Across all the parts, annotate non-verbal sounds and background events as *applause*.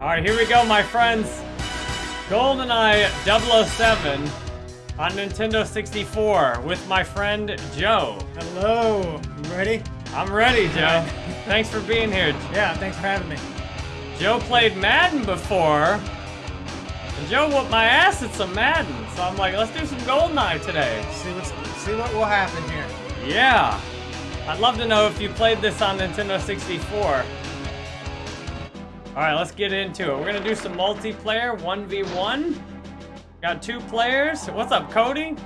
Alright, here we go, my friends. GoldenEye 007 on Nintendo 64 with my friend Joe. Hello. You ready? I'm ready, Joe. thanks for being here. Yeah, thanks for having me. Joe played Madden before. And Joe whooped my ass at some Madden. So I'm like, let's do some GoldenEye today. See what's see what will happen here. Yeah. I'd love to know if you played this on Nintendo 64. Alright, let's get into it. We're gonna do some multiplayer, 1v1. Got two players. What's up, Cody?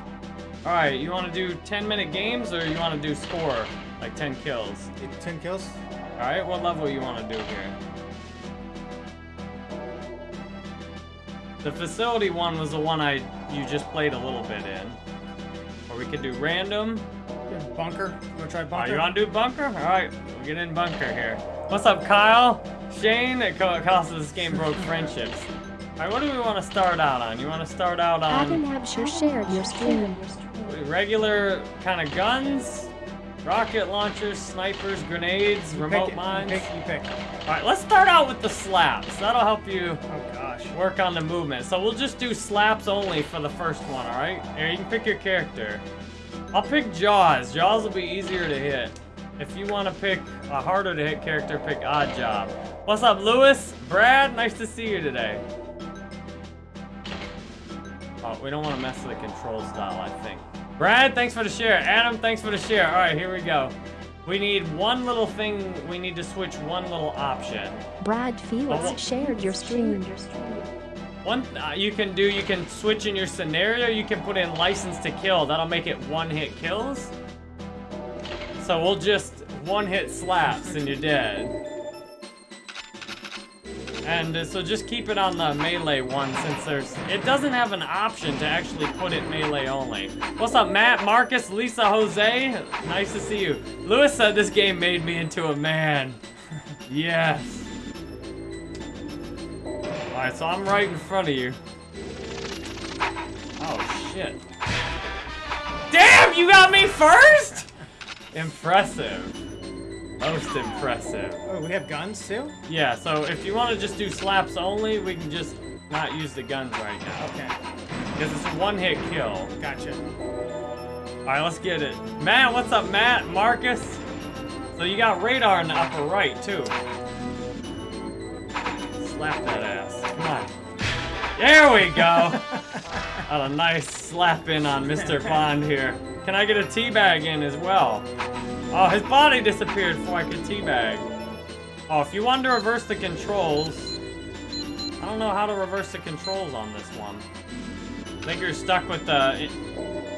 Alright, you wanna do 10 minute games or you wanna do score? Like 10 kills? 10 kills? Alright, what level you wanna do here? The facility one was the one I you just played a little bit in. Or we could do random. Bunker? You wanna try Oh, bunker? you want to do bunker? All right, we'll get in bunker here. What's up, Kyle? Shane? It co- costs this game broke friendships. All right, what do we want to start out on? You want to start out Adam on Absher shared your stream. regular kind of guns, rocket launchers, snipers, grenades, You remote pick mines? You pick, you pick. All right, let's start out with the slaps. That'll help you Oh gosh. work on the movement. So we'll just do slaps only for the first one, all right? Here, you can pick your character. I'll pick Jaws. Jaws will be easier to hit. If you want to pick a harder to hit character, pick Odd Job. What's up, Lewis? Brad, nice to see you today. Oh, we don't want to mess with the controls dial, I think. Brad, thanks for the share. Adam, thanks for the share. All right, here we go. We need one little thing. We need to switch one little option. Brad Oh. Felix shared your stream. One uh, you can do, you can switch in your scenario, you can put in license to kill. That'll make it one hit kills. So we'll just one hit slaps and you're dead. And uh, so just keep it on the melee one since there's, it doesn't have an option to actually put it melee only. What's up, Matt, Marcus, Lisa, Jose? Nice to see you. Lewis said this game made me into a man. *laughs* yes. Alright, so I'm right in front of you. Oh, shit. Damn, you got me first? Impressive. Most impressive. Oh, we have guns too? Yeah, so if you want to just do slaps only, we can just not use the guns right now. Okay. Because it's a one-hit kill. Gotcha. Alright, let's get it. Matt, what's up, Matt? Marcus? So you got radar in the upper right, too. Slap that ass. Come on. There we go. Got a nice slap in on Mr. Bond here. Can I get a teabag in as well? Oh, his body disappeared before I could teabag. Oh, if you want to reverse the controls, I don't know how to reverse the controls on this one. I think you're stuck with the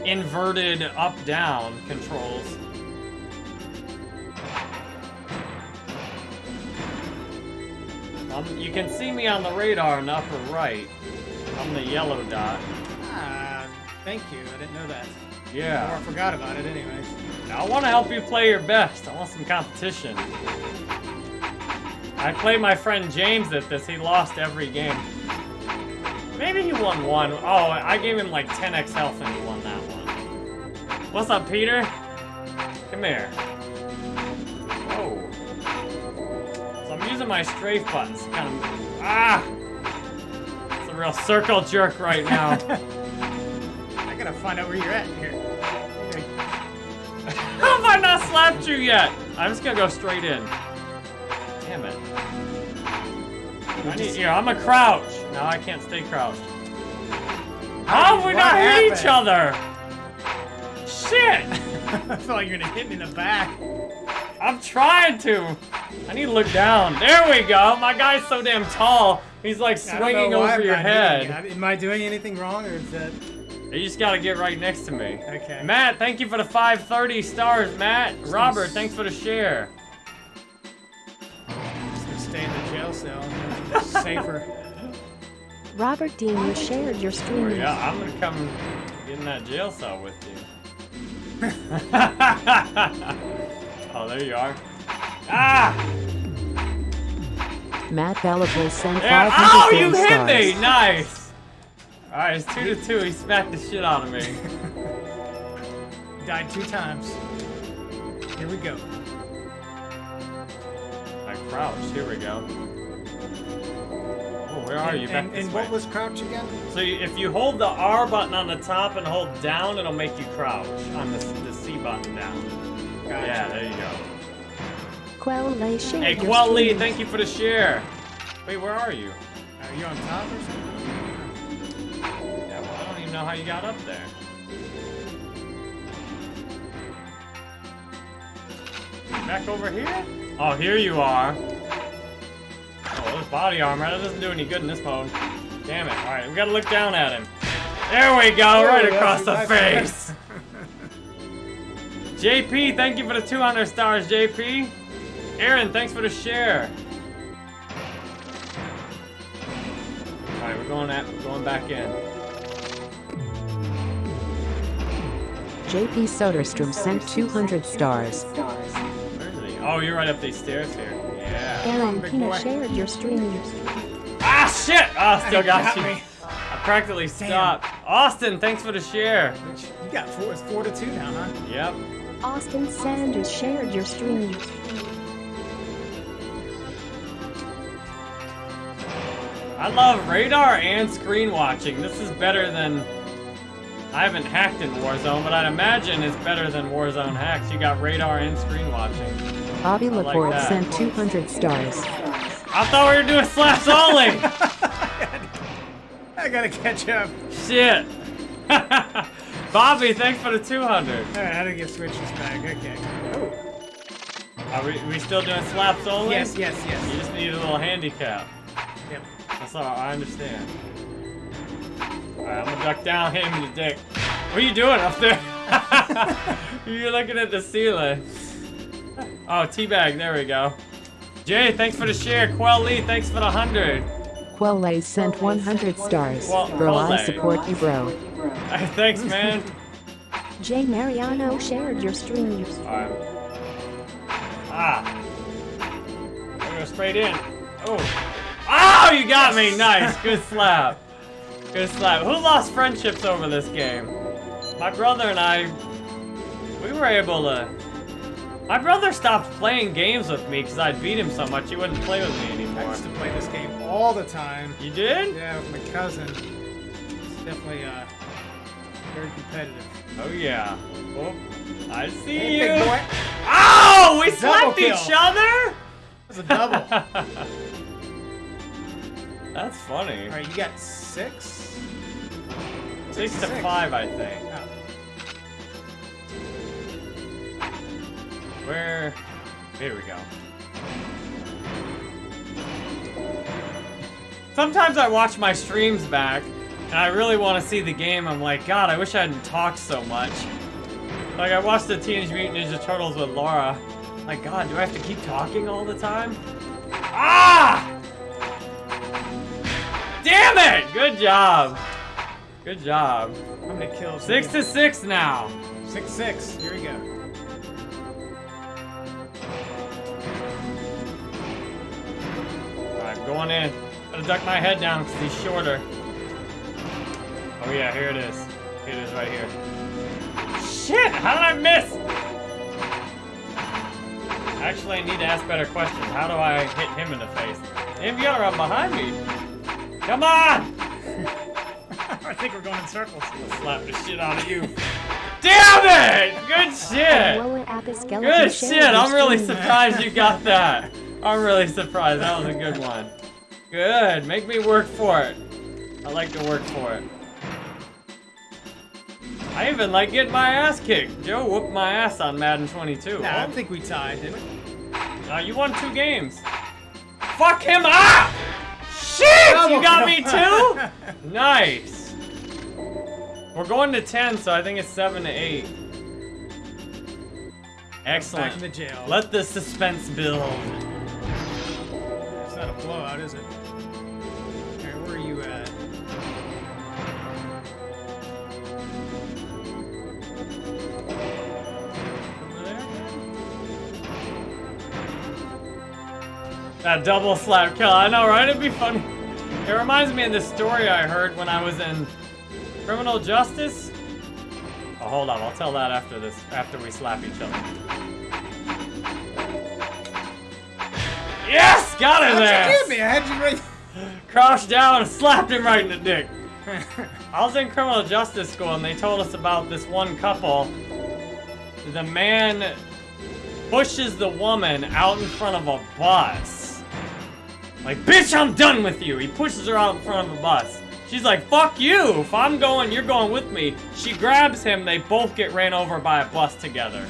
inverted up-down controls. Um, you can see me on the radar in the upper right. I'm the yellow dot. Ah, thank you. I didn't know that. Yeah. Or I forgot about it anyways. Now, I want to help you play your best. I want some competition. I played my friend James at this. He lost every game. Maybe he won one. Oh, I gave him like 10x health and he won that one. What's up, Peter? Come here. Whoa. So I'm using my strafe buttons. Kind of. Ah! A real circle jerk right now. *laughs* I gotta find out where you're at here. *laughs* How have I not slapped you yet? I'm just gonna go straight in. Damn it. I need, here, I'm a crouch. No, I can't stay crouched. How have we What not hit each other? Shit! *laughs* I feel like you're gonna hit me in the back. I'm trying to. I need to look down. There we go. My guy's so damn tall. He's like I don't know swinging over I'm your not hitting head. Am I doing anything wrong or is that... You just gotta get right next to me. Okay. Matt, thank you for the 530 stars, Matt. Robert, thanks for the share. Just gonna stay in the jail cell. Safer. *laughs* Robert Dean you shared your Oh, stream. yeah, I'm gonna come get in that jail cell with you. *laughs* *laughs* oh, there you are. Ah! Matt Bellable sent There. 500 Oh, you hit stars. me! Nice! Alright, it's two to two. He smacked the shit out of me. Died two times. Here we go. I crouched. Here we go. Where are you? Back And, and what was crouch again? So you, if you hold the R button on the top and hold down, it'll make you crouch on the, the C button down. Gotcha. Yeah, there you go. Quell Hey, your Quell Lee, thank you for the share. Wait, where are you? Are you on top or something? Yeah, well, I don't even know how you got up there. Back over here? Oh, here you are. Oh, there's body armor. That doesn't do any good in this mode. Damn it. Alright, we gotta look down at him. There we go, There right we go. across the face. JP, thank you for the 200 stars, JP. Aaron, thanks for the share. Alright, we're going at we're going back in. JP Soderstrom sent 200 stars. Where is he? Oh, you're right up these stairs here. Yeah. Aaron big Pina boy. shared your stream. Ah, shit! Oh, still got, Got you. me. I practically stopped. Austin, thanks for the share. You got four. It's four to two now, huh? Yep. Austin Sanders shared your stream. I love radar and screen watching. This is better than. I haven't hacked in Warzone, but I'd imagine it's better than Warzone hacks. You got radar and screen watching. Bobby like Laporte that. sent 200 stars. I thought we were doing slaps *laughs* only! I gotta catch up. Shit! *laughs* Bobby, thanks for the 200. Alright, how do get switch this back? Okay. Oh. Are we, we still doing slaps only? Yes, yes, yes. You just need a little handicap. Yep. That's all. I understand. Alright, I'm gonna duck down, hit him in the dick. What are you doing up there? *laughs* You're looking at the ceiling. Oh, teabag. There we go. Jay, thanks for the share. Quell Lee, thanks for the 100. Quelle sent 100 stars. Well, Bro, I support you, bro. *laughs* thanks, man. Jay Mariano shared your stream. Alright. Ah. I'm gonna go straight in. Oh. Oh, you got me. Nice. Good slap. Good slap. Who lost friendships over this game? My brother and I, we were able to. My brother stopped playing games with me because I'd beat him so much he wouldn't play with me anymore. I anymore. used to play this game all the time. You did? Yeah, with my cousin. It's definitely uh, very competitive. Oh yeah. Oh, I see Hey, you. big boy. Oh, we slapped each other. That's a double. *laughs* That's funny. Alright, you got six? Six to Six. five, I think. Oh. Where? Here we go. Sometimes I watch my streams back, and I really want to see the game. I'm like, God, I wish I hadn't talked so much. Like, I watched the Teenage Mutant Ninja Turtles with Laura. Like, God, do I have to keep talking all the time? Ah! Damn it! Good job. Good job. I'm gonna kill. Six to six now. Six, six. Here we go. Alright, I'm going in. Gotta duck my head down because he's shorter. Oh yeah, here it is. Here it is right here. Shit! How did I miss? Actually, I need to ask better questions. How do I hit him in the face? Gotta run behind me. Come on! *laughs* I think we're going in circles. Slap the shit out of you. Damn it! Good shit! Lower Apis Skeleton Good shit! I'm really surprised you got that. I'm really surprised. That was a good one. Good. Make me work for it. I like to work for it. I even like getting my ass kicked. Joe whooped my ass on Madden 22. Nah, I think we tied, didn't we? Uh, you won two games. Fuck him up! Shit! You got me too? *laughs* Nice. We're going to 10, so I think it's 7 to 8. Back Excellent. in the jail. Let the suspense build. Blowout, is it? Alright, where are you at? That double slap kill. I know, right? It'd be funny. It reminds me of the story I heard when I was in criminal justice. Oh, hold on. I'll tell that after this. After we slap each other. Got How'd you there. me? Had you right. *laughs* crouched down and slapped him right in the dick. I was in criminal justice school and they told us about this one couple. The man pushes the woman out in front of a bus. Like, bitch, I'm done with you. He pushes her out in front of a bus. She's like, fuck you. If I'm going, you're going with me. She grabs him. They both get ran over by a bus together.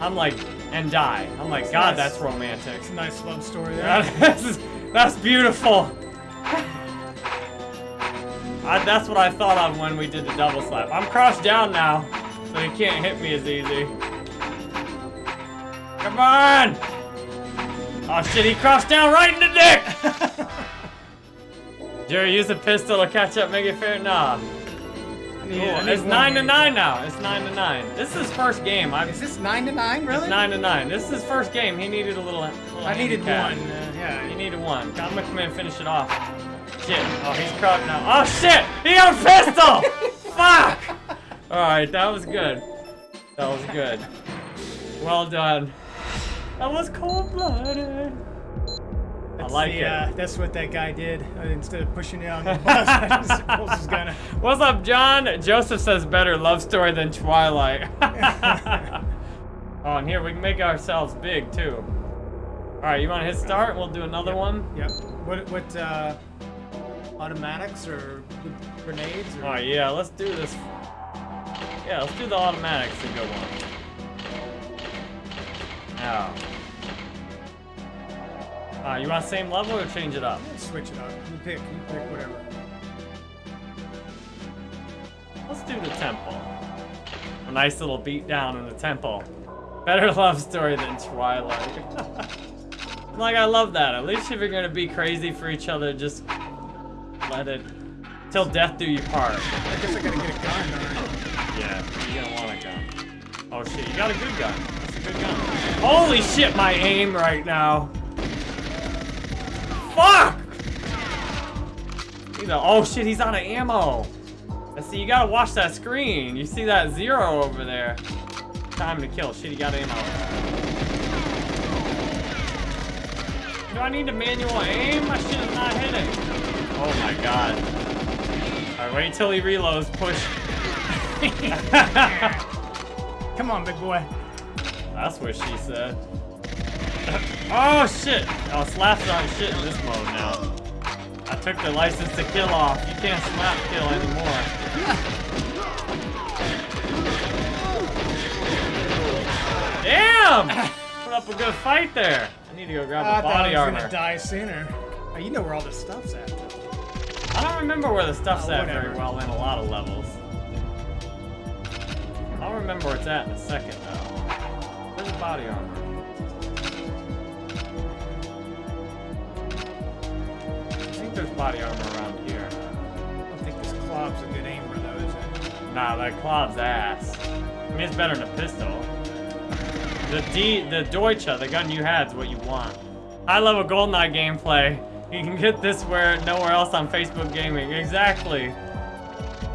I'm like, and die. I'm like, God, nice. that's romantic. It's a nice love story there. that's, *laughs* that's beautiful. I, that's what I thought of when we did the double slap. I'm crouched down now, so he can't hit me as easy. Come on! Oh shit, he crouched down right in the dick! *laughs* Jerry, use a pistol to catch up, make it fair? Nah. I need- I need it's nine to nine now. It's nine to nine. This is his first game. I, Is this nine to nine? Really? It's nine to nine. This is his first game. He needed a little. little I needed handicap. one. Uh, yeah. You needed one. I'm gonna come in and finish it off. Shit. Oh, he's crouched now. Oh shit! He got a pistol! *laughs* Fuck! Alright, that was good. That was good. Well done. That was cold blooded. I That's like the, it. Uh, that's what that guy did. Uh, instead of pushing it on the *laughs* bus, I just pulls his gun. What's up, John? Joseph says better love story than Twilight. *laughs* oh, and here we can make ourselves big too. All right, you want to hit start? We'll do another one. Yep. What? What? Uh, automatics or grenades? Or... All right, yeah, let's do this. Yeah, let's do the automatics a good one. Now. Uh, you want same level or change it up? Switch it up. You pick. You pick whatever. Let's do the temple. A nice little beat down in the temple. Better *laughs* love story than Twilight. *laughs* like, I love that. At least if you're gonna be crazy for each other, just let it. Till death do you part. I guess I gotta get a gun. Or... Yeah, you're gonna want a gun. Oh shit, you got a good gun. That's a good gun. Holy shit, my aim right now. Fuck! He's a, oh shit, he's out of ammo. And see, you gotta watch that screen. You see that zero over there. Time to kill. Shit, he got ammo. Do I need to manual aim? My shit is not hitting. Oh my god. Alright, wait until he reloads. Push. *laughs* Come on, big boy. That's what she said. Oh shit! Oh, slaps aren't shit in this mode now. I took the license to kill off. You can't slap kill anymore. Damn! Put up a good fight there. I need to go grab I the thought body I was armor. gonna die sooner. Oh, you know where all this stuff's at. I don't remember where the stuff's Oh, at very well in a lot of levels. I'll remember where it's at in a second though. Where's the body armor? Think there's body armor around here. I don't think this club's a good aimer though, is it? Nah, that club's ass. I mean, it's better than a pistol. The D, the Deutsche, the gun you had is what you want. High level GoldenEye gameplay. You can get this where nowhere else on Facebook Gaming. Exactly.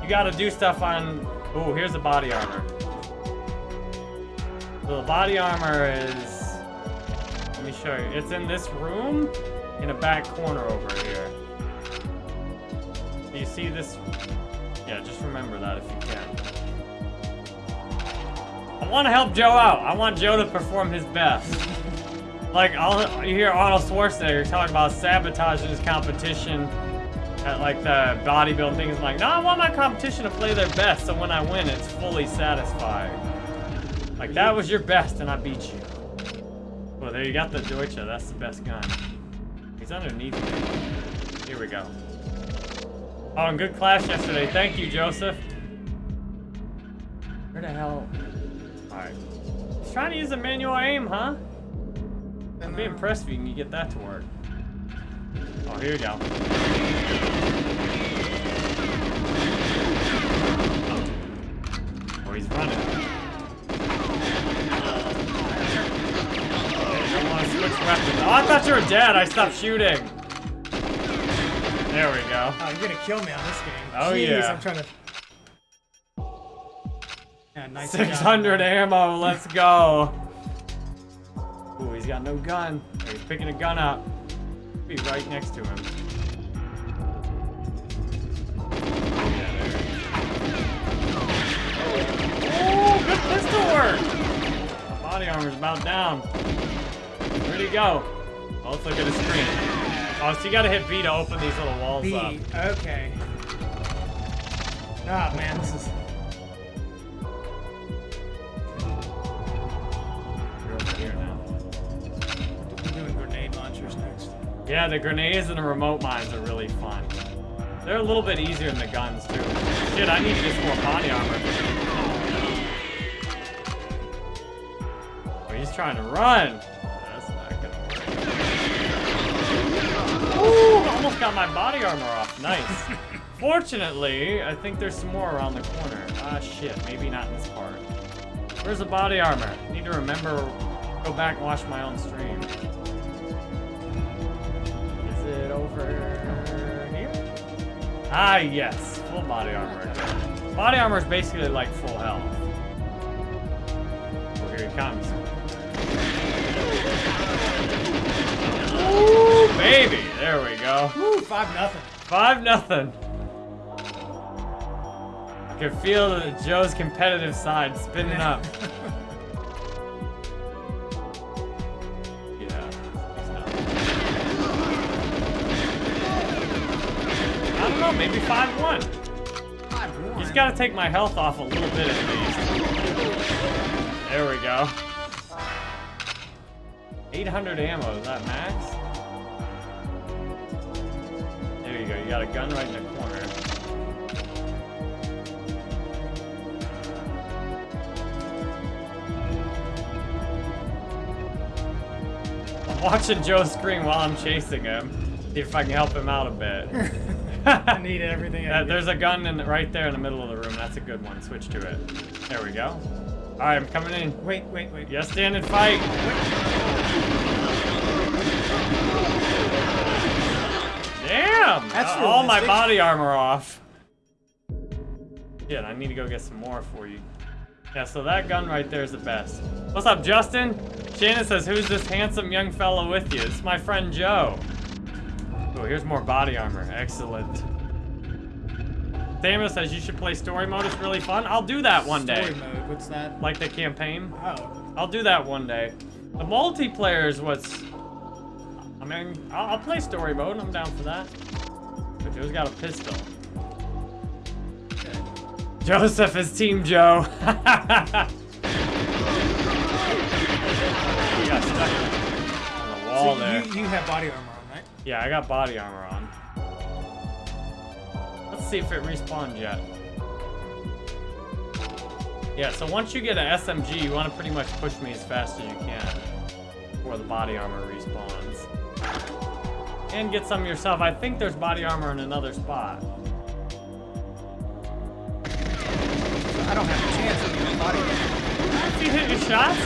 You gotta do stuff on. Oh, here's the body armor. So the body armor is. Let me show you. It's in this room, in a back corner over here. You see this? Yeah, just remember that if you can. I want to help Joe out. I want Joe to perform his best. Like, you hear Arnold Schwarzenegger talking about sabotaging his competition at like the bodybuilding thing. He's like, no, I want my competition to play their best, so when I win, it's fully satisfied. Like, that was your best, and I beat you. Well, there you got the Deutsche. That's the best gun. He's underneath me. Here we go. Oh, and good class yesterday. Thank you, Joseph. Where the hell? Alright. He's trying to use a manual aim, huh? I'd be impressed if you can get that to work. Oh, here we go. Oh, he's running. Okay, don't want to switch weapons. Oh, I thought you were dead. I stopped shooting. There we go. Oh, you're gonna kill me on this game. Oh Jeez, yeah. I'm trying to. Yeah, nice 600 job, ammo. Let's go. Ooh, he's got no gun. He's picking a gun up. Be right next to him. Oh, good pistol work! Body armor's about down. Where'd he go? Oh, let's look at his screen. Oh, so you gotta hit B to open these little walls B. up. Okay. Ah, man, this is. You're over here now. I'm doing grenade launchers next. Yeah, the grenades and the remote mines are really fun. They're a little bit easier than the guns, too. Shit, I need some more body armor. Oh, he's trying to run. Ooh, almost got my body armor off. Nice. *laughs* Fortunately, I think there's some more around the corner. Ah, shit. Maybe not in this part. Where's the body armor? Need to remember, go back and watch my own stream. Is it over here? Ah, yes. Full body armor. Body armor is basically like full health. Oh, here he comes. Baby. There we go. Woo, five nothing. Five nothing. I can feel Joe's competitive side spinning up. *laughs* yeah. I don't know, maybe 5-1. Five one. He's got to take my health off a little bit at least. There we go. 800 ammo, is that max? Got a gun right in the corner. I'm watching Joe scream while I'm chasing him. See if I can help him out a bit. *laughs* I need everything. I Yeah, there's a gun in right there in the middle of the room. That's a good one. Switch to it. There we go. All right, I'm coming in. Wait, wait, wait. Yes, stand and fight. Damn! That's Uh, all my body armor off. Shit, I need to go get some more for you. Yeah, so that gun right there is the best. What's up, Justin? Shannon says, who's this handsome young fellow with you? It's my friend Joe. Oh, here's more body armor. Excellent. Samuel says you should play story mode. It's really fun. I'll do that one day. Story mode. What's that? Like the campaign. Oh. I'll do that one day. The multiplayer is what's. I mean, I'll, I'll play story mode. I'm down for that. But Joe's got a pistol. Joseph is Team Joe. *laughs* he got stuck on the wall so there. you, you have body armor on, right? Yeah, I got body armor on. Let's see if it respawns yet. Yeah, so once you get an SMG, you want to pretty much push me as fast as you can before the body armor respawns. And get some yourself. I think there's body armor in another spot. I don't have a chance of getting body armor. If you hit your shots.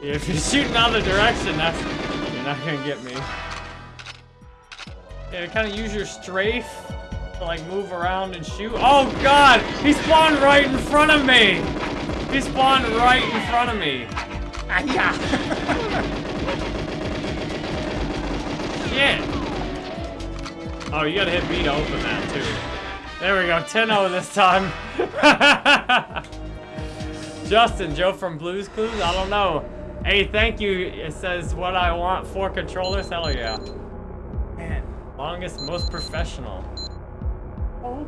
If you're shooting other direction, that's you're not gonna get me. Yeah, kind of use your strafe to like move around and shoot. Oh God, he spawned right in front of me. He spawned right in front of me. Ah, Shit. Oh, you gotta hit B to open that too. There we go, 10-0 this time. *laughs* Justin, Joe from Blues Clues? I don't know. Hey, thank you. It says what I want, four controllers. Hell yeah. Man. Longest, most professional. All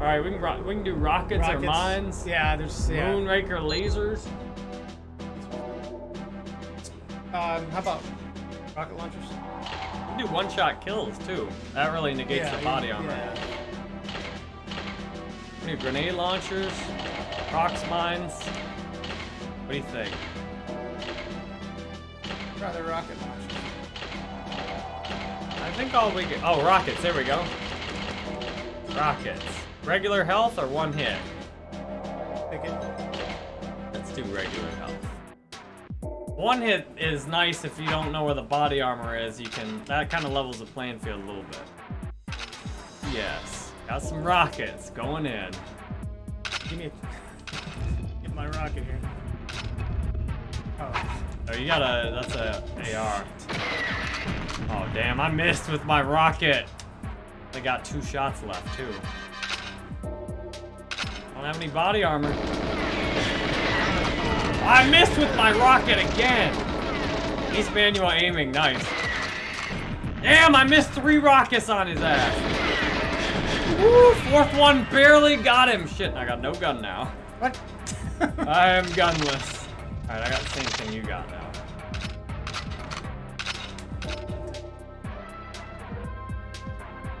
right, we can we can do rockets, or Rockets. mines. Yeah, there's yeah. Moonraker lasers. Um, how about rocket launchers? Can do one-shot kills too. That really negates yeah, the body armor. Yeah. We do grenade launchers, prox mines. What do you think? Rather rocket launchers. I think all we get. Oh, rockets. There we go. Rockets. Regular health or one hit? Pick it. Let's do regular health. One hit is nice if you don't know where the body armor is. You can that kind of levels the playing field a little bit. Yes, got some rockets going in. Give me a. *laughs* Get my rocket here. Oh. Oh, you got a that's a AR. Oh damn, I missed with my rocket. They got two shots left too. I don't have any body armor. I missed with my rocket again. He's manual aiming, nice. Damn, I missed three rockets on his ass. Woo, fourth one barely got him. Shit, I got no gun now. What? *laughs* I am gunless. Alright, I got the same thing you got now.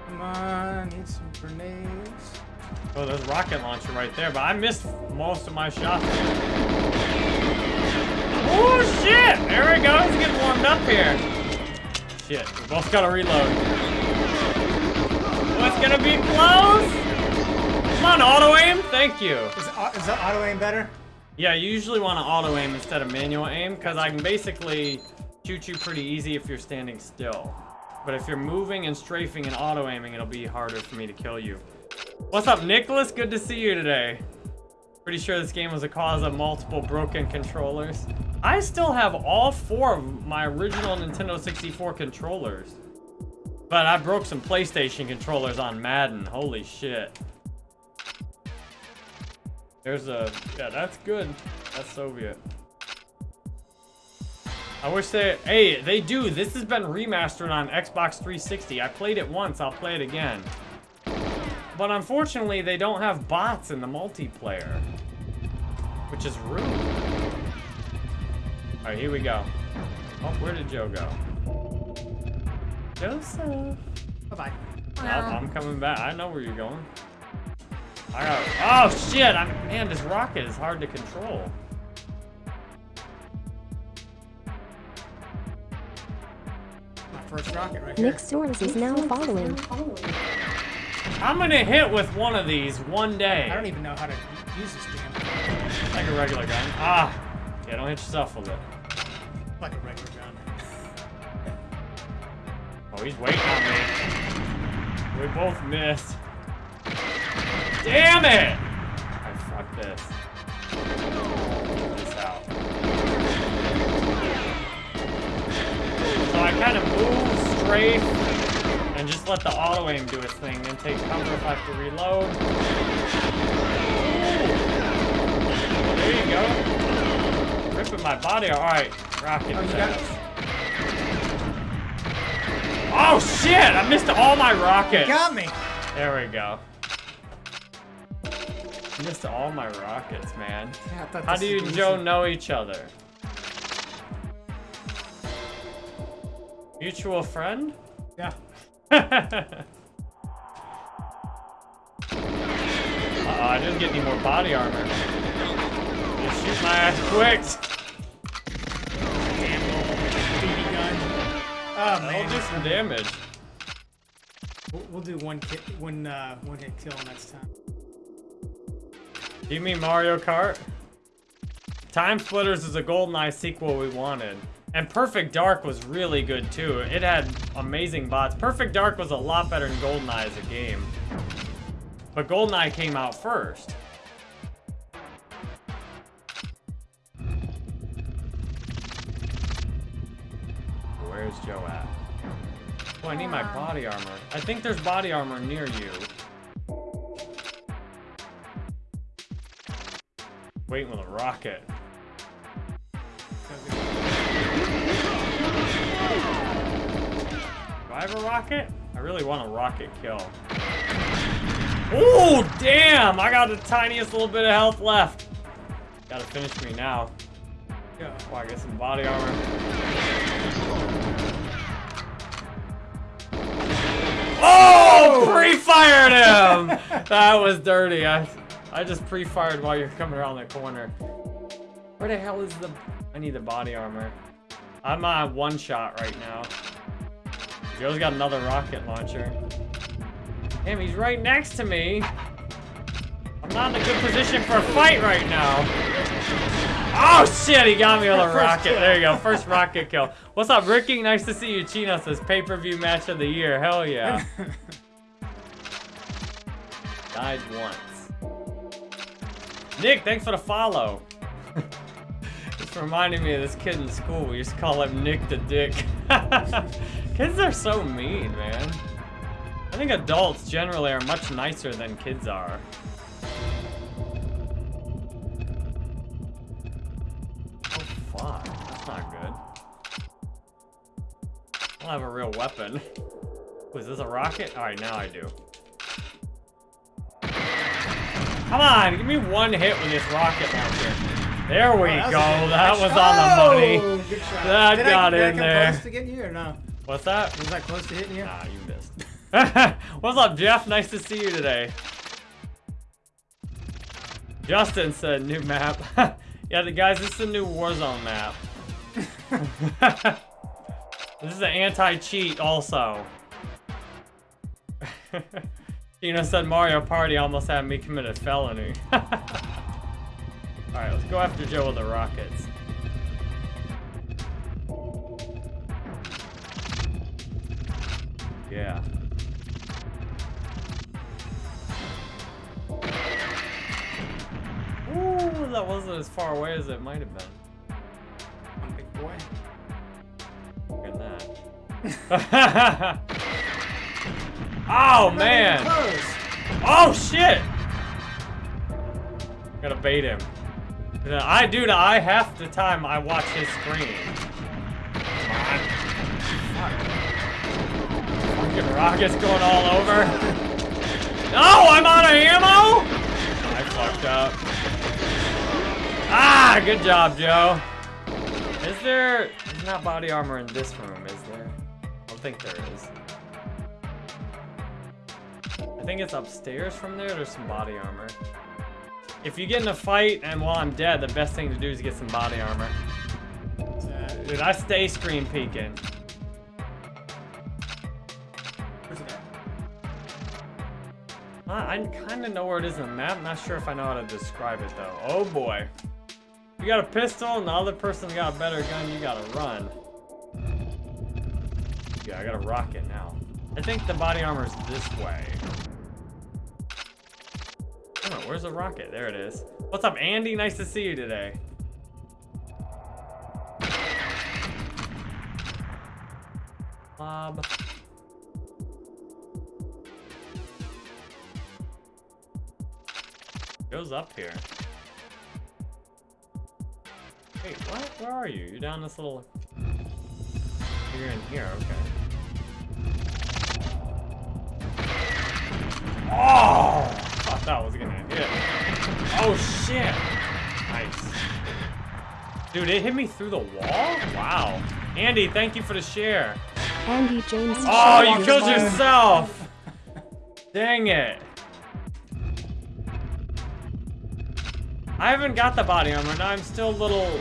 Come on, need some grenades. Oh, there's a rocket launcher right there, but I missed most of my shots. Oh shit! There we go, he's getting warmed up here. Shit, we both gotta reload. Oh, What's gonna be close? Come on, auto aim, thank you. Is, au- is the auto aim better? Yeah, you usually want to auto aim instead of manual aim, because I can basically shoot you pretty easy if you're standing still. But if you're moving and strafing and auto aiming, it'll be harder for me to kill you. What's up, Nicholas? Good to see you today. Pretty sure this game was a cause of multiple broken controllers. I still have all four of my original Nintendo 64 controllers. But I broke some PlayStation controllers on Madden. Holy shit. There's a... Yeah, that's good. That's Soviet. I wish they... Hey, they do. This has been remastered on Xbox 360. I played it once. I'll play it again. But unfortunately, they don't have bots in the multiplayer. Which is rude. Alright, here we go. Oh, where did Joe go? Joseph. Bye-bye. Oh, I'm coming back. I know where you're going. I got. Oh shit! I'm man. This rocket is hard to control. My first rocket right. Nick Soares is now following. I'm gonna hit with one of these one day. I don't even know how to use this damn thing. Like a regular gun. Ah. Yeah, don't hit yourself with it. like a regular gun. Oh, he's waiting on me. We both missed. Damn it! I fuck this. This out. So I kind of move straight and just let the auto aim do its thing, and take cover if I have to reload. Ooh. There you go. Ripping my body. All right, rocket. Oh, got- Oh shit! I missed all my rockets. Got me. There we go. Missed all my rockets, man. Yeah, How do you and Joe know each other? Mutual friend? Yeah. Uh-oh, I didn't get any more body armor. Just shoot my ass quick. Damn little BB gun. Oh That'll do some damage. We'll, we'll do one hit, one uh, one hit kill next time. Do you mean Mario Kart? Time Splitters is a GoldenEye sequel we wanted. And Perfect Dark was really good too. It had amazing bots. Perfect Dark was a lot better than GoldenEye as a game. But GoldenEye came out first. Where's Joe at? Oh, I need my body armor. I think there's body armor near you. Waiting with a rocket. I have a rocket? I really want a rocket kill. Oh, damn! I got the tiniest little bit of health left. Gotta finish me now. Yeah. Oh, I get some body armor. Oh! Pre-fired him! *laughs* that was dirty. I, I just pre-fired while you're coming around the corner. Where the hell is the... I need the body armor. I'm on one shot right now. Joe's got another rocket launcher. Damn, he's right next to me. I'm not in a good position for a fight right now. Oh shit, he got me with a rocket. There you go, first rocket kill. What's up, Ricky? Nice to see you. Chino says pay-per-view match of the year. Hell yeah. *laughs* Died once. Nick, thanks for the follow. *laughs* It's reminding me of this kid in school. We used to call him Nick the Dick. *laughs* Kids are so mean, man. I think adults generally are much nicer than kids are. Oh, fuck. That's not good. I don't have a real weapon. Was this a rocket? Alright, now I do. Come on, give me one hit with this rocket launcher. There we oh, go. That was, on the money. That did got I, in I there. Again, you or no? What's that? Was that close to hitting you? Nah, you missed. *laughs* What's up, Jeff? Nice to see you today. Justin said new map. *laughs* yeah, the guys, this is a new Warzone map. *laughs* this is an anti-cheat also. Tina said Mario Party almost had me commit a felony. Alright, let's go after Joe with the rockets. Yeah. Ooh, that wasn't as far away as it might have been. Big boy. Look at that. *laughs* oh, Not even man. Oh, shit. Gotta bait him. I, dude, I half the time I watch his screen. Fucking rockets going all over. *laughs* No, I'm out of ammo? I fucked up. Ah, good job, Joe. Is there, there's not body armor in this room, is there? I don't think there is. I think it's upstairs from there, there's some body armor. If you get in a fight and while I'm dead, the best thing to do is get some body armor. Dude, I stay screen peeking. I, I kind of know where it is in the map. Not sure if I know how to describe it though. Oh boy. You got a pistol and the other person's got a better gun, you gotta run. Yeah, I got a rocket now. I think the body armor is this way. Oh, where's the rocket? There it is. What's up, Andy? Nice to see you today. Bob. Goes up here. Wait, what? Where are you? You're down this little... You're in here, okay. Oh! Thought that was gonna hit. Oh shit! Nice. Dude, it hit me through the wall? Wow. Andy, thank you for the share. Andy James Oh, you killed yourself! Dang it. I haven't got the body armor, now I'm still a little...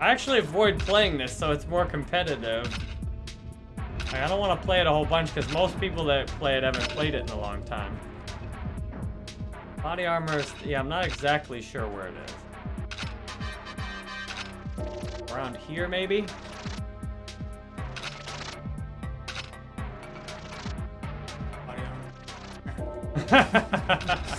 I actually avoid playing this, so it's more competitive. Like, I don't want to play it a whole bunch, because most people that play it haven't played it in a long time. Body armor is... Yeah, I'm not exactly sure where it is. Around here, maybe? Body armor. *laughs*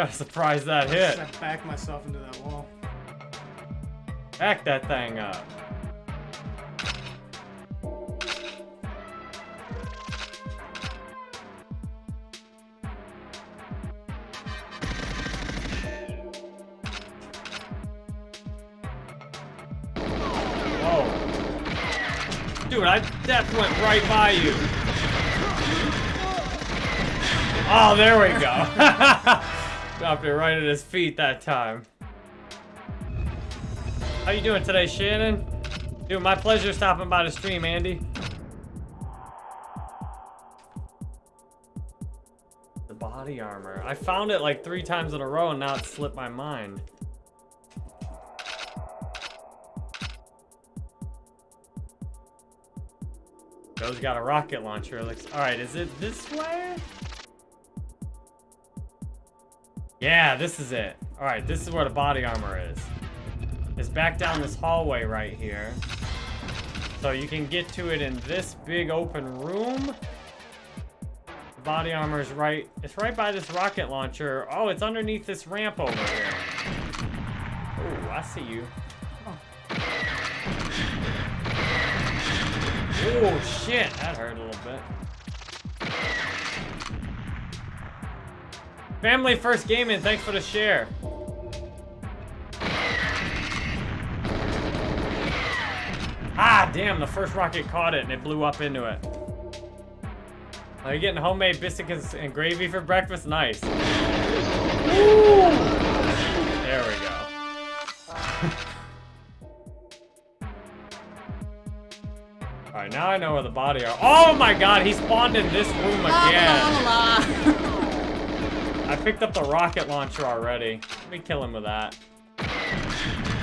kind of surprised that I hit. just backed myself into that wall. Back that thing up. Dude, I that went right by you. Oh, there we go. *laughs* Dropped it right at his feet that time. How you doing today, Shannon? Dude, my pleasure stopping by the stream, Andy. The body armor. I found it like three times in a row and now it slipped my mind. Joe's got a rocket launcher. Looks all right. Is it this way? Yeah, this is it. All right, this is where the body armor is. It's back down this hallway right here. So you can get to it in this big open room. The body armor is right, it's right by this rocket launcher. Oh, it's underneath this ramp over here. Oh, I see you. Oh, shit, that hurt a little bit. Family First Gaming, thanks for the share. Ah, damn, the first rocket caught it and it blew up into it. Are you getting homemade biscuits and gravy for breakfast? Nice. There we go. *laughs* Alright, now I know where the body are. Oh my god, he spawned in this room again. *laughs* I picked up the rocket launcher already. Let me kill him with that.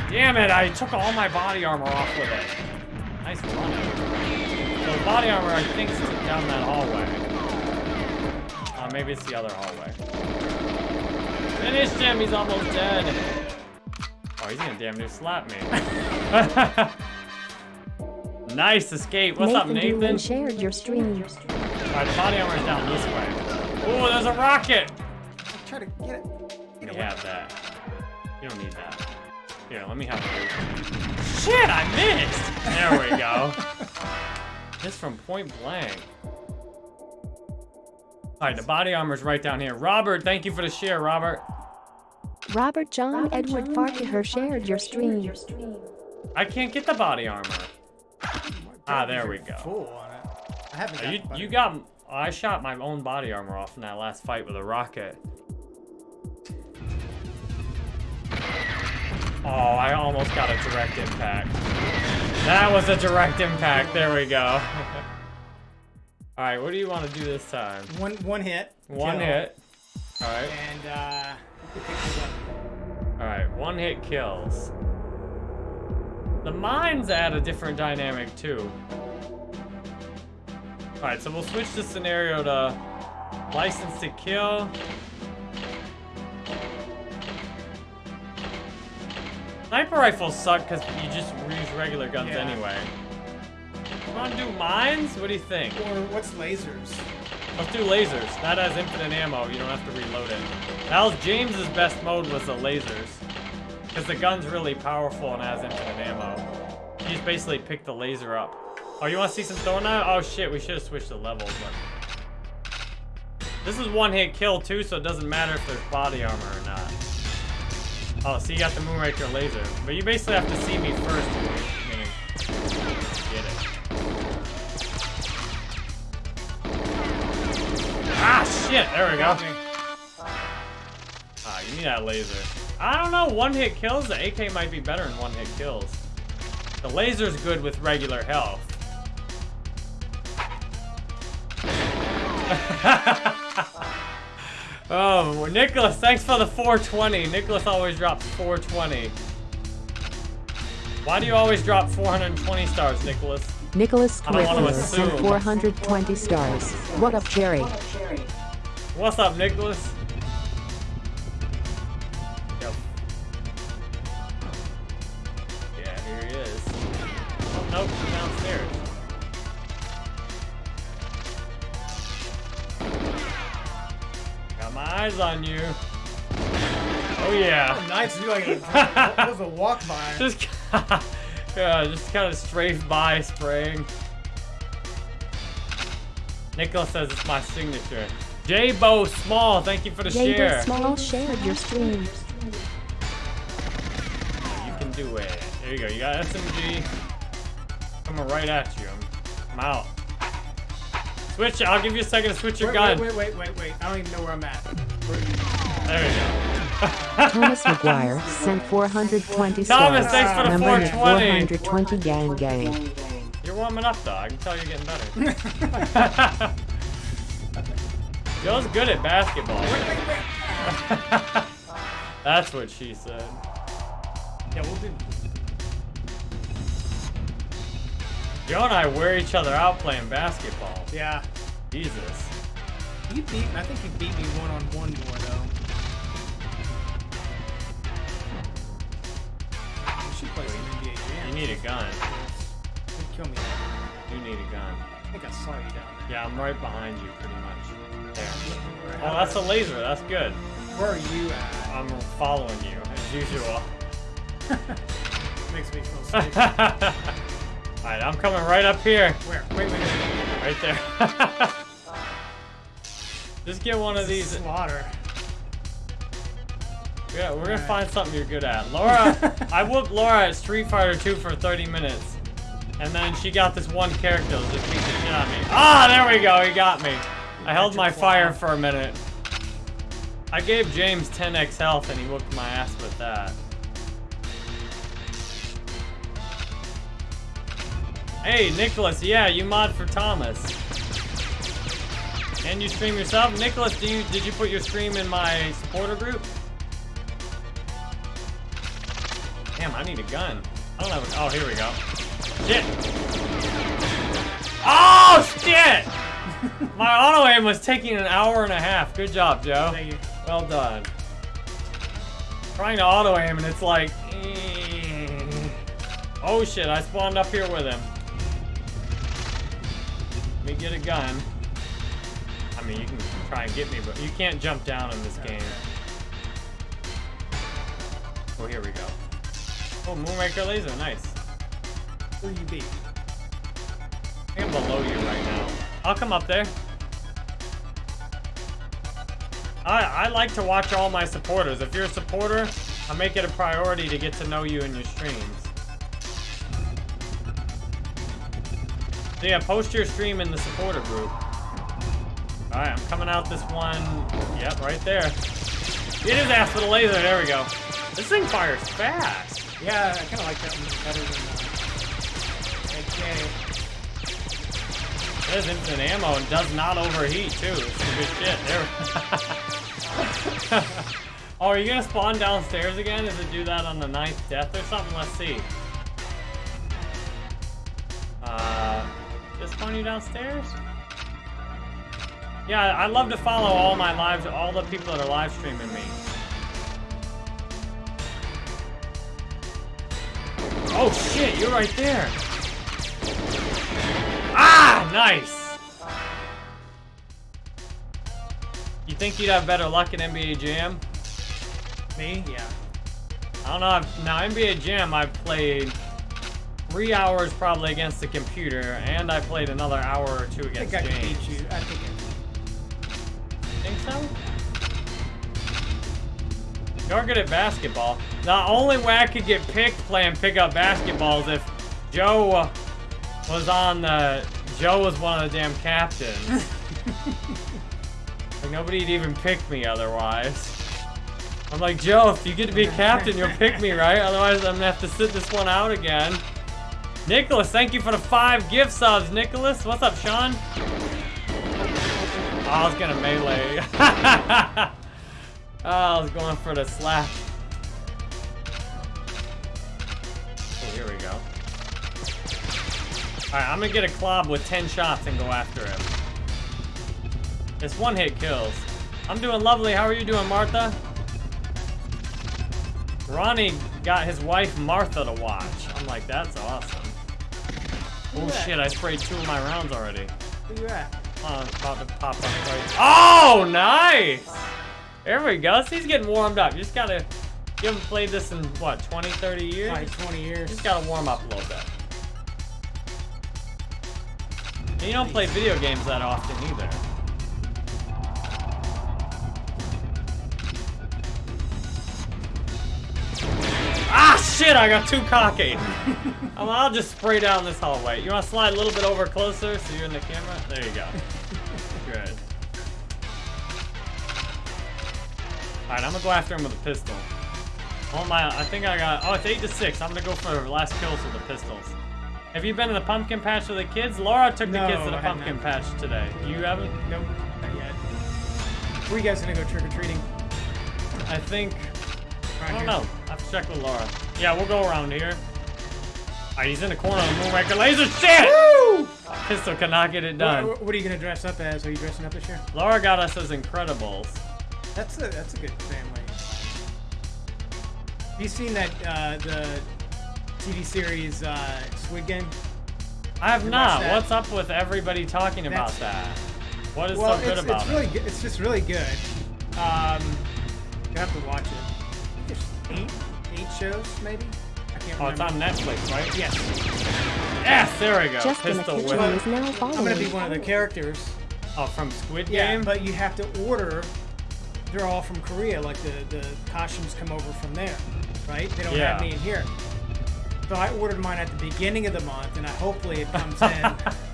Damn it, I took all my body armor off with it. Nice running. So the body armor, I think, is down that hallway. Uh, maybe it's the other hallway. Finish him, he's almost dead. Oh, he's gonna damn near slap me. *laughs* nice escape. What's up, Nathan Doolin Nathan? shared your stream. Alright, the body armor's down this way. Oh, there's a rocket! Try to get it. Get You away. have that. You don't need that. Here, let me have it. Shit, I missed! There we go. *laughs* Just from point blank. Alright, the body armor's right down here. Robert, thank you for the share, Robert. Robert John Edward Farquhar shared your stream. I can't get the body armor. Ah, there we go. Full on it. I haven't. Uh, You, you got... I shot my own body armor off in that last fight with a rocket. Oh, I almost got a direct impact. That was a direct impact. There we go. *laughs* Alright, what do you want to do this time? one one hit. One kill, hit. Alright. And uh, you can pick these up. Alright, one hit kills. The mines add a different dynamic too. Alright, so we'll switch the scenario to license to kill. Sniper rifles suck because you just use regular guns Yeah. anyway. You wanna do mines? What do you think? Or what's lasers? Let's do lasers. That has infinite ammo. You don't have to reload it. Was James's best mode was the lasers. Because the gun's really powerful and has infinite ammo. You just basically pick the laser up. Oh, you want to see some throwing? Oh shit, we should have switched the levels. But... This is one hit kill too, so it doesn't matter if there's body armor or not. Oh, so you got the Moonraker laser. But you basically have to see me first. Meaning, get it. Ah, shit! There we go. Ah, you need that laser. I don't know, one hit kills? The AK might be better than one hit kills. The laser's good with regular health. *laughs* oh, Nicholas, thanks for the 420. Nicholas always drops 420. Why do you always drop 420 stars, Nicholas? Nicholas I don't wanna Quickler sent 420 stars. What up, Jerry? What's up, Nicholas? Yep. Yeah, here he is. Oh, nope, he's downstairs. My eyes on you. Oh yeah. Nice to do like a, that was a walk by. Just, *laughs* yeah, just kind of strafe by spraying. Nicholas says it's my signature. J-Bo Small, thank you for the Jaber share. Small shared your stream. You can do it. There you go. You got SMG. Coming right at you. I'm, I'm out. Switch. I'll give you a second to switch your Wait, gun. wait, wait, wait, wait, wait. I don't even know where I'm at. There you go. Thomas McGuire sent 420 stars. Thomas, thanks for the Number 420. 420 gang gang. You're warming up though. I can tell you're getting better. *laughs* *laughs* Joe's good at basketball. *laughs* That's what she said. Yeah, we'll do. Joe and I wear each other out playing basketball. Yeah. Jesus. You beat. I think you beat me one on one more though. You should play some NBA Jam. You need a gun. You'd kill me. You need a gun. I think I saw you down Yeah, I'm right behind you pretty much. There. there. Oh, that's a laser. That's good. Where are you at? I'm following you as usual. *laughs* Makes me feel *laughs* safe. Alright, I'm coming right up here. Where? Wait, wait, wait. Right there. *laughs* Just get one of these. Slaughter. Yeah, we're gonna Alright. find something you're good at. Laura, *laughs* I whooped Laura at Street Fighter 2 for 30 minutes. And then she got this one character that just beat the shit on me. Ah, there we go, he got me. I held my fire for a minute. I gave James 10x health and he whooped my ass with that. Hey, Nicholas, yeah, you mod for Thomas. Can you stream yourself? Nicholas, do you did you put your stream in my supporter group? Damn, I need a gun. I don't have a, oh, here we go. Shit. Oh, shit! *laughs* My auto aim was taking an hour and a half. Good job, Joe. Thank you. Well done. Trying to auto aim and it's like, eh. oh shit! I spawned up here with him. Let me get a gun. I mean, you can try and get me, but you can't jump down in this game. Oh, here we go. Oh, Moonraker laser, nice. Who you beat? I think I'm below you right now. I'll come up there. I, I like to watch all my supporters. If you're a supporter, I make it a priority to get to know you in your streams. So yeah, post your stream in the supporter group. Alright, I'm coming out this one. Yep, right there. Get his ass with a laser. There we go. This thing fires fast. Yeah, I kind of like that one better than uh, AK. It has infinite ammo and does not overheat too. It's some good shit. There. *laughs* oh, are you gonna spawn downstairs again? Does it do that on the ninth death or something? Let's see. Uh, spawn you downstairs? Yeah, I love to follow all my lives, all the people that are live streaming me. Oh shit, you're right there. Ah, nice. You think you'd have better luck in NBA Jam? Me? Yeah. I don't know. I've, now NBA Jam, I've played three hours probably against the computer, and I played another hour or two I against think I can James. beat you. I think I Think so? You're good at basketball. The only way I could get picked playing pickup basketball is if Joe was on the. Joe was one of the damn captains. *laughs* like nobody'd even pick me otherwise. I'm like, Joe, if you get to be captain, you'll pick me, right? Otherwise, I'm gonna have to sit this one out again. Nicholas, thank you for the five gift subs, Nicholas. What's up, Sean? Oh, I was gonna melee. *laughs* oh, I was going for the slap. Oh, here we go. Alright, I'm gonna get a Klobb with 10 shots and go after him. It's one hit kills. I'm doing lovely. How are you doing, Martha? Ronnie got his wife Martha to watch. I'm like, that's awesome. Oh shit, I sprayed two of my rounds already. Where you at? Oh, it's about to pop up right. Oh, nice! There we go. He's getting warmed up. You just gotta. You haven't played this in what, 20, 30 years? Probably 20 years. Just gotta warm up a little bit. And you don't play video games that often either. Ah, shit! I got too cocky. *laughs* Um, I'll just spray down this hallway. You want to slide a little bit over closer so you're in the camera? There you go. *laughs* Good. Alright, I'm gonna go after him with a pistol. Oh my, I think I got, oh, it's 8 to 6. I'm gonna go for last kills with the pistols. Have you been to the pumpkin patch with the kids? Laura took the kids to the I pumpkin patch today. You haven't? Nope, not yet. Where you guys gonna go trick or treating? I think, I don't know. I have to check with Laura. Yeah, we'll go around here. Alright, he's in the corner of the Moonraker laser. Shit! Woo! Pistol cannot get it done. What, what are you gonna dress up as? Are you dressing up this year? Laura got us as Incredibles. That's a that's a good family. Have you seen that uh, the TV series uh, Squid Game? I have not. What's up with everybody talking about that? What is well, so good it's, about it's it? really good. It's just really good. Um, you have to watch it. There's eight eight shows maybe. I can't Oh, it's on Netflix, right? Yes, Yes, there we go. Just in the Pistol kitchen whip. is now following. I'm gonna be one of the characters. Oh, from Squid Game. Yeah, Game? but you have to order they're all from Korea. Like the the costumes come over from there, right? They don't Yeah. have any in here. So I ordered mine at the beginning of the month, and I hopefully it comes in. *laughs*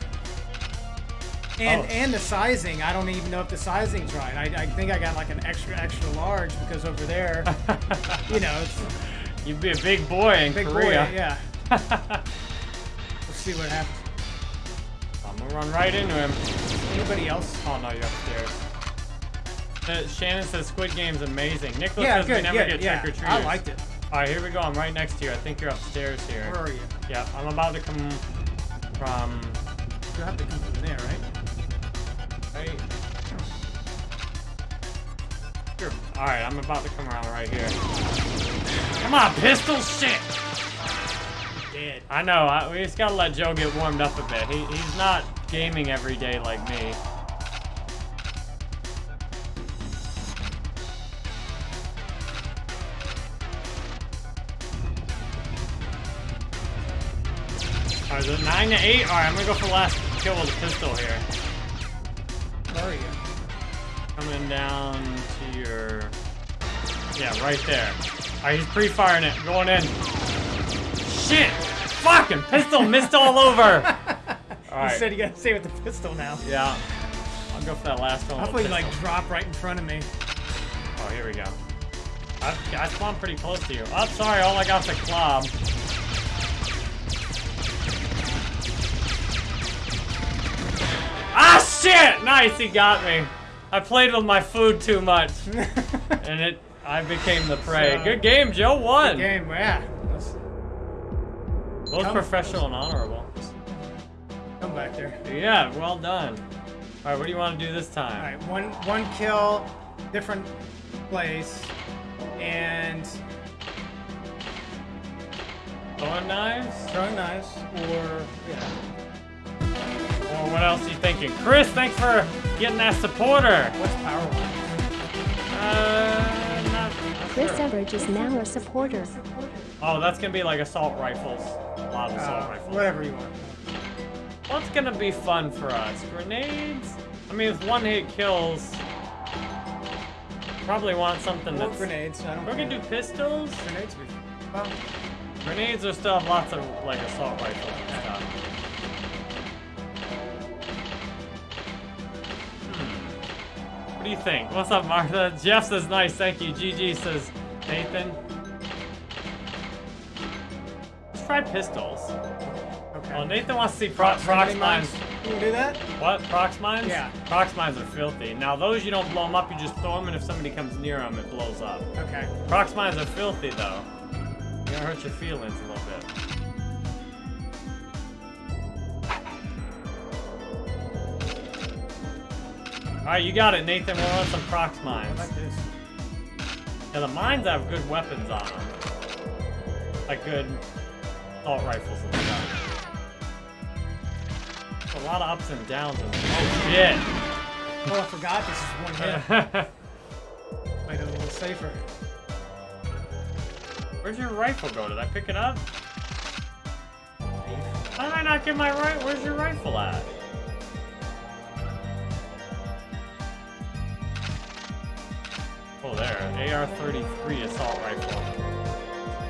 And Oh. and the sizing, I don't even know if the sizing's right. I, I think I got like an extra extra large because over there, *laughs* you know, it's You'd be a big boy in big Korea. boy. Yeah. *laughs* Let's see what happens. I'm gonna run right into him. Anybody else? Oh no, you're upstairs. Uh, Shannon says Squid Game's amazing. Nicholas Yeah, says we never Yeah, get yeah. trick or treaters. I liked it. All right, here we go. I'm right next to you. I think you're upstairs here. Where are you? Yeah, I'm about to come from. You have to come from there? Right. Here. All right, I'm about to come around right here. Come on, pistol shit. Dead. I know. I, we just gotta let Joe get warmed up a bit. He, he's not gaming every day like me. All right, is it nine to eight? All right, I'm gonna go for the last kill with the pistol here. Where are you? Coming down to your... Yeah, right there. Alright, he's pre-firing it. Going in. Shit! Fucking pistol missed all over! *laughs* You Alright. said you gotta stay with the pistol now. Yeah. I'll go for that last one. Hopefully, like drop right in front of me. Oh, here we go. I, I spawned pretty close to you. Oh, sorry, all I got got's a club. Ah, shit! Nice, he got me. I played with my food too much, *laughs* and it, I became the prey. So- Good game, Joe won. Good game, yeah. Both Come- professional and honorable. come back there. Yeah, well done. All right, what do you want to do this time? right, one one kill, different place, and Throwing knives? throwing knives, or yeah. Or what else are you thinking? Chris, thanks for getting that supporter. What's power line? Uh, not, not Chris sure. Everidge is now a supporter. Oh, that's gonna be like assault rifles. A lot of assault Uh, rifles. whatever you want. What's gonna be fun for us? Grenades? I mean, with one hit kills, probably want something Or that's. grenades. I don't. We're gonna do pistols. grenades. would- Well, Grenades are still have lots of like assault rifles and stuff. What do you think? What's up, Martha? Jeff says nice, thank you. GG says Nathan. Let's try pistols. okay. Oh, Nathan wants to see pro- prox mines. You do that? What? Prox mines? Yeah. Prox mines are filthy. Now those you don't blow them up, you just throw them, and if somebody comes near them, it blows up. Okay. Prox mines are filthy though. You're gonna hurt your feelings a little bit. Alright, you got it, Nathan. We're on some prox I mines. like this. Yeah, the mines have good weapons on them. Like good assault rifles and stuff. A lot of ups and downs in this. Oh, oh shit! Oh, I forgot this is one hit. *laughs* Made it a little safer. Where's your rifle go? Did I pick it up? How did I not get my right? Where's your rifle at? AR-33 assault rifle.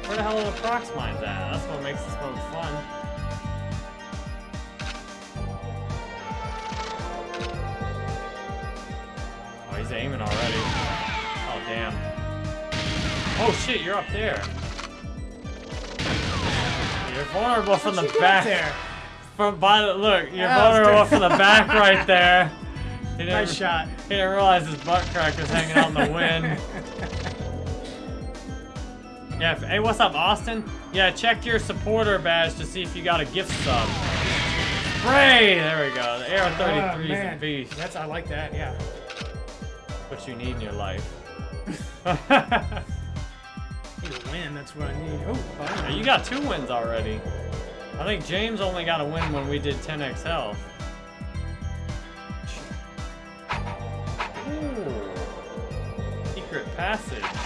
Where the hell are the prox mines at? That's what makes this mode fun. Oh, he's aiming already. Oh, damn. Oh, shit, you're up there. You're vulnerable from the How'd back. there. From by the look, you're was vulnerable from the back right there. *laughs* He didn't, Nice shot. He didn't realize his butt crack was hanging out in the wind. *laughs* Yeah, hey, what's up, Austin? Yeah, check your supporter badge to see if you got a gift sub. Spray! There we go. The AR-33 Oh, is a beast. That's I like that. Yeah. What you need in your life. *laughs* Need a win. That's what I need. Oh, Yeah, you got two wins already. I think James only got a win when we did 10x health. Ooh. Secret passage.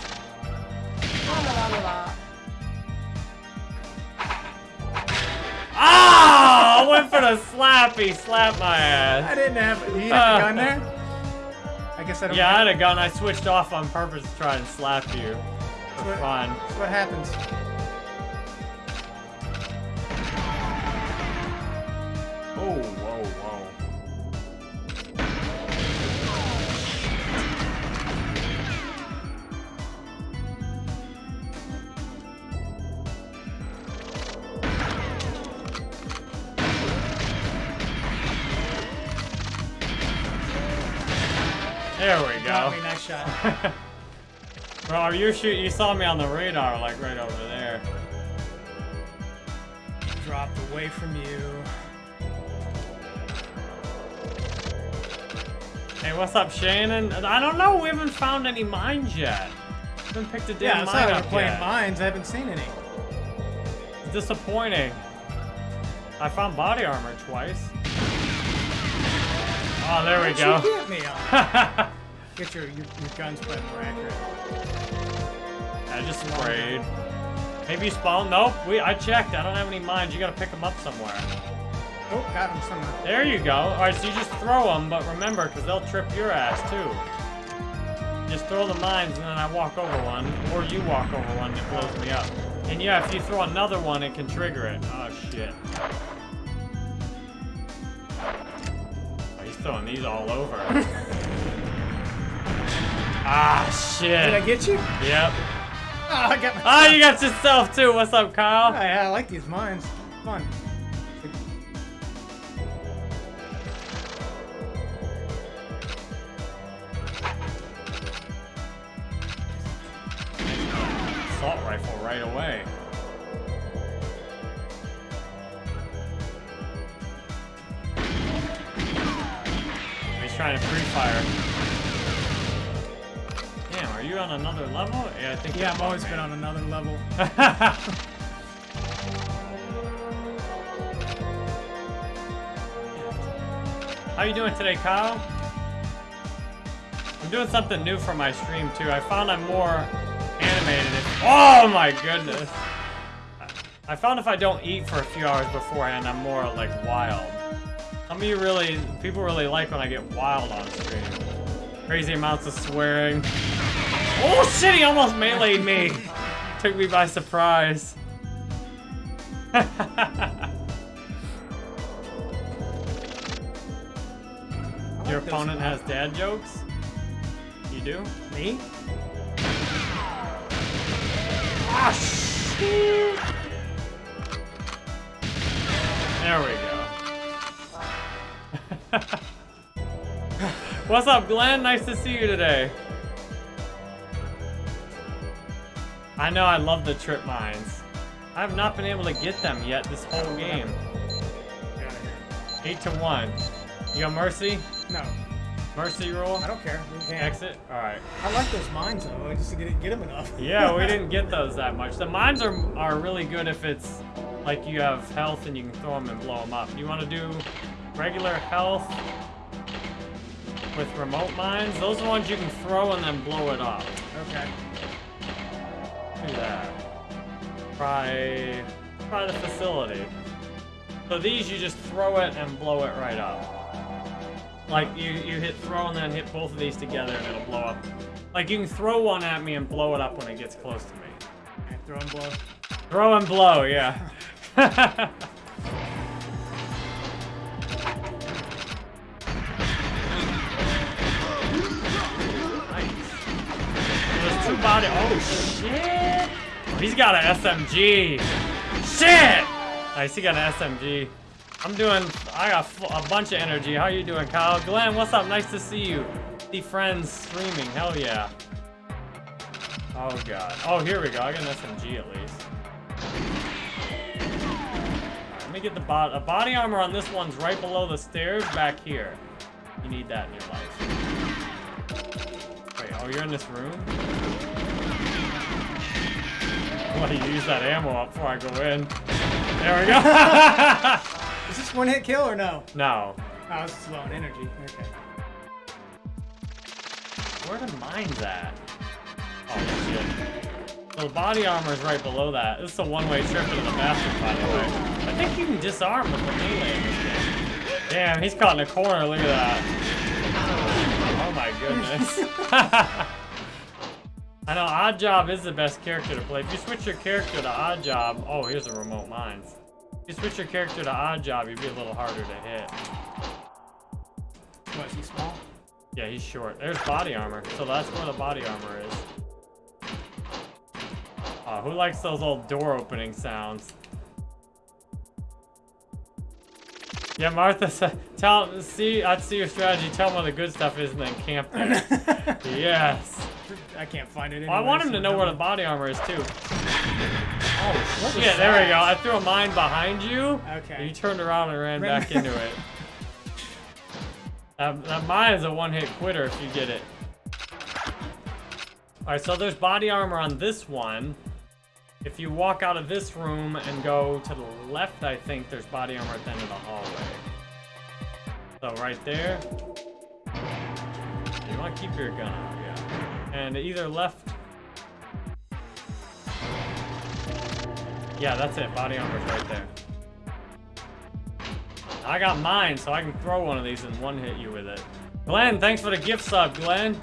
Ah! I went for the slappy, slap. He slapped my I didn't have. You have a gun there? I guess I don't. Yeah, I have- had a gun. I switched off on purpose to try and slap you. For What- fun. That's what happens. Oh, whoa, whoa. Shot. *laughs* Bro, are you shoot? You saw me on the radar, like right over there. Dropped away from you. Hey, what's up, Shannon? I don't know. We haven't found any mines yet. Haven't picked a damn Yeah, mine up we're playing yet. mines. I haven't seen any. It's disappointing. I found body armor twice. Oh, there we How'd go. you get me on? *laughs* Get your, your, your guns spread more accurate. I just sprayed. Maybe you spawned? Nope. We, I checked. I don't have any mines. You gotta pick them up somewhere. Oh, got him somewhere. There you go. All right, so you just throw them, but remember, because they'll trip your ass too. Just throw the mines, and then I walk over one, or you walk over one, and it blows me up. And yeah, if you throw another one, it can trigger it. Oh shit. Oh, he's throwing these all over. *laughs* ah shit. Did I get you? Yep. Oh, I got. Ah, you got yourself too. What's up, Kyle? Yeah, I like these mines. Fun. Assault rifle right away. He's trying to pre-fire. Are on another level? Yeah, I think. Yeah, I've always been on another level. *laughs* How you doing today, Kyle? I'm doing something new for my stream too. I found I'm more animated. If, oh my goodness! I found if I don't eat for a few hours beforehand, I'm more like wild. Some of you really, people really like when I get wild on stream. Crazy amounts of swearing. Oh shit! He almost meleeed me. Took me by surprise. Your opponent has dad jokes? You do? Me? Ah, shit! There we go. *laughs* What's up, Glenn? Nice to see you today. I know I love the trip mines. I have not been able to get them yet this whole game. Get out of here. Eight to one. You got mercy? No, Mercy rule? I don't care. We can. Exit? Alright. I like those mines though. Just to get get them enough. *laughs* Yeah, we didn't get *laughs* those that much. The mines are are really good if it's like you have health and you can throw them and blow them up. You want to do regular health with remote mines? Those are the ones you can throw and then blow it up. Okay. Do that. Try, try the facility. So these you just throw it and blow it right up. Like you, you hit throw and then hit both of these together and it'll blow up. Like you can throw one at me and blow it up when it gets close to me. okay. Throw and blow. Throw and blow, yeah. *laughs* Two body. Oh shit! Oh, he's got an SMG. Shit! Nice, he got an SMG. I'm doing. I got a bunch of energy. How you doing, Kyle? Glenn, what's up? Nice to see you. See friends streaming. Hell yeah. Oh god. Oh, here we go. I got an SMG at least. Let me get the. A body armor on this one's right below the stairs back here. You need that in your life. Oh, you're in this room? I want to use that ammo up before I go in. There we go. *laughs* *laughs* Is this one hit kill or no? no. Oh, this is low on energy. Okay. Where the mines at? Oh shit. So the body armor is right below that. This is a one-way trip into the bathroom, by the way. I think you can disarm with the melee in this game. Damn, he's caught in a corner. Look at that. Oh my goodness. *laughs* I know Odd Job is the best character to play. If you switch your character to Odd Job, oh, here's a remote mines. If you switch your character to Odd Job, you'd be a little harder to hit. What, is he small? Yeah, he's short. There's body armor, so that's where the body armor is. Uh, who likes those old door opening sounds? Yeah, Martha, said- tell see, I'd see your strategy. Tell him what the good stuff is, and then camp there. *laughs* yes. I can't find it Well, I want him so to know where the body armor is too. Oh, Yeah, there we go. I threw a mine behind you. Okay. You turned around and ran Ran- back into it. That, *laughs* um, that mine is a one-hit quitter if you get it. Alright, so there's body armor on this one. If you walk out of this room and go to the left, I think there's body armor at the end of the hallway. So right there. You want to keep your gun out, yeah. And either left Yeah, that's it. Body armor's right there. I got mine, so I can throw one of these and one hit you with it. Glenn, thanks for the gift sub, Glenn.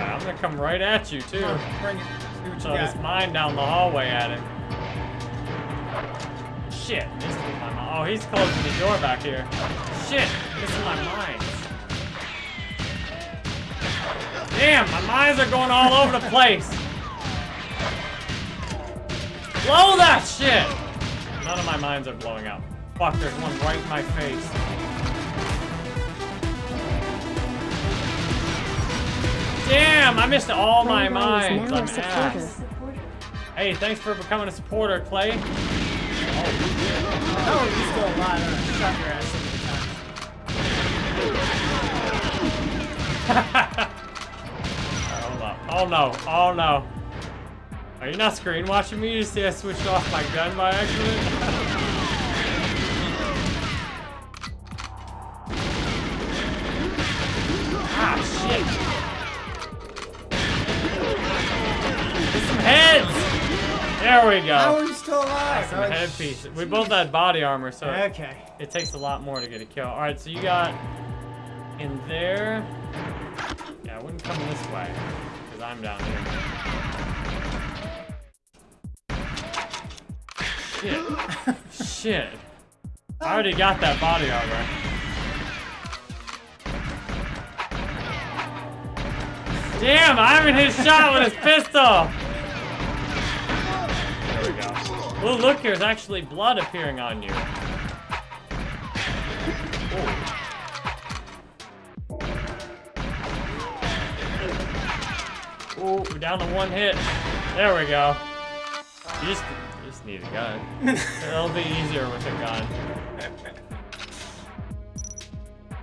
I'm gonna come right at you too. Bring it. You So got. mine down the hallway at him. Shit, missed with my mine. Oh, he's closing the door back here. Shit, this is my mines. Damn, my mines are going all over the place. Blow that shit! None of my mines are blowing up. Fuck, there's one right in my face. Damn, I missed all my mines. is now a I'm supporter. ass. Hey, thanks for becoming a supporter, Clay. Oh, you're still alive. I shot your ass so many times. Hold. Oh no. Oh no. Are you not screen watching me? You see I switched off my gun by accident? *laughs* ah, shit. Heads! There we How are go. you still alive? Some headpiece. We both had body armor, so Okay. it takes a lot more to get a kill. Alright, so you got in there. Yeah, I wouldn't come this way, because I'm down here. Shit. Shit. I already got that body armor. Damn, Ivan hit shot with his pistol! We go. Oh, look, there's actually blood appearing on you. Oh, we're down to one hit. There we go. You just, you just need a gun. *laughs* It'll be easier with a gun.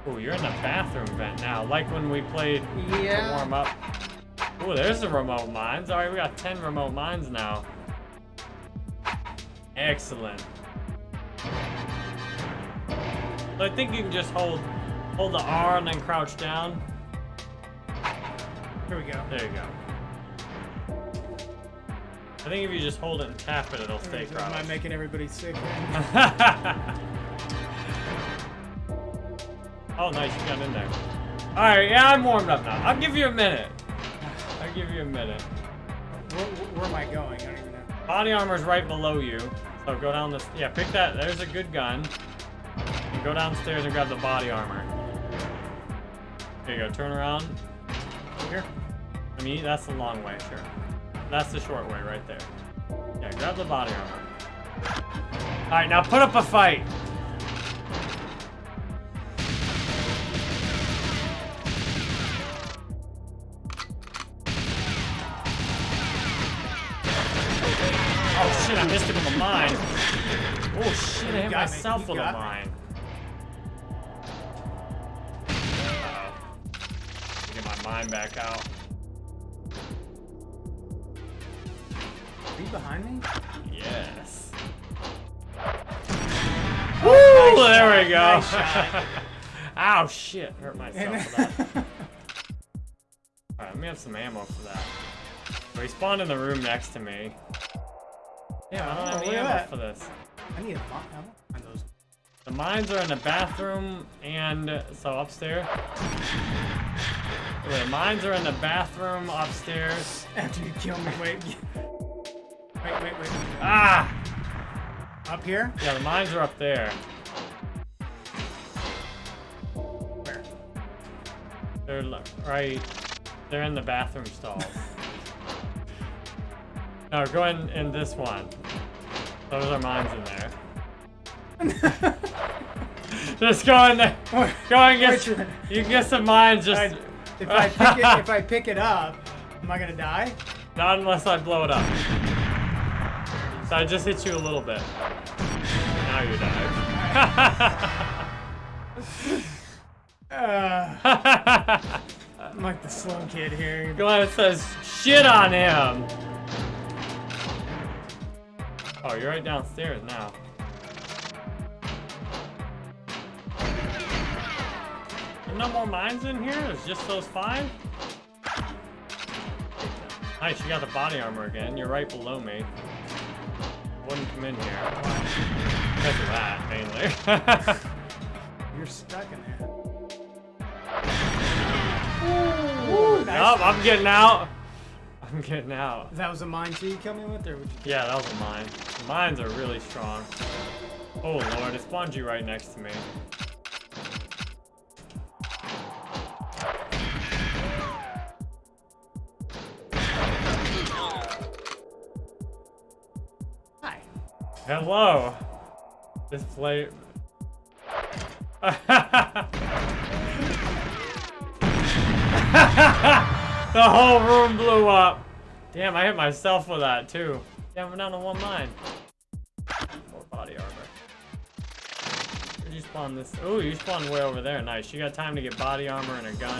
Oh, you're in the bathroom vent now, like when we played Yeah. warm up. Oh, there's the remote mines. All right, we got 10 remote mines now. Excellent. So I think you can just hold hold the R and then crouch down. Here we go. There you go. I think if you just hold it and tap it, it'll stay Am I making everybody sick? *laughs* oh, nice, you got in there. Alright, yeah, I'm warmed up now. I'll give you a minute. I'll give you a minute. Where, where am I going? I don't even know. Body armor's right below you. So go down this. Yeah, pick that. There's a good gun. And go downstairs and grab the body armor. There you go. Turn around. Here. I mean, that's the long way, sure. That's the short way right there. Yeah, grab the body armor. Alright, now put up a fight. Shit, I missed him with a mine. Oh shit, I hit myself with a me. mine. Uh-oh. Get my mine back out. Are you behind me? Yes. Woo! there we go. Nice. Ow, shit. Hurt myself. *laughs* Alright, let me have some ammo for that. Spawned in the room next to me. Yeah, I don't Oh, have any ammo for this. I need a want those. The mines are in the bathroom and so upstairs. Wait, the mines are in the bathroom upstairs. After you kill me, wait. *laughs* Wait, wait, wait. Ah! Up here? Yeah, the mines are up there. Where? They're right. They're in the bathroom stalls. *laughs* no, go in in this one. Those are mines in there. *laughs* just go in there. Go and get. Which s- one? You can get some mines. Just I- if I pick it, if I pick it up, am I gonna die? not unless I blow it up. So I just hit you a little bit. Now you die. Uh, *laughs* *laughs* I'm like the slow kid here. Glenn says shit on him. Oh, you're right downstairs now. There's no more mines in here? It's just those five? Nice, you got the body armor again. You're right below me. Wouldn't come in here. Because of that, mainly. *laughs* You're stuck in there. Nope, I'm getting out. I'm getting out. That was a mine too you killed me with, or would you? Yeah, that was a mine. Mines are really strong. Oh lord, it spawned you right next to me. Hi. Hello. This play. *laughs* *laughs* the whole room blew up. Damn, I hit myself with that too. Damn, we're down to one mine. More body armor. Where'd you spawn this? Oh, you spawned way over there. Nice. You got time to get body armor and a gun.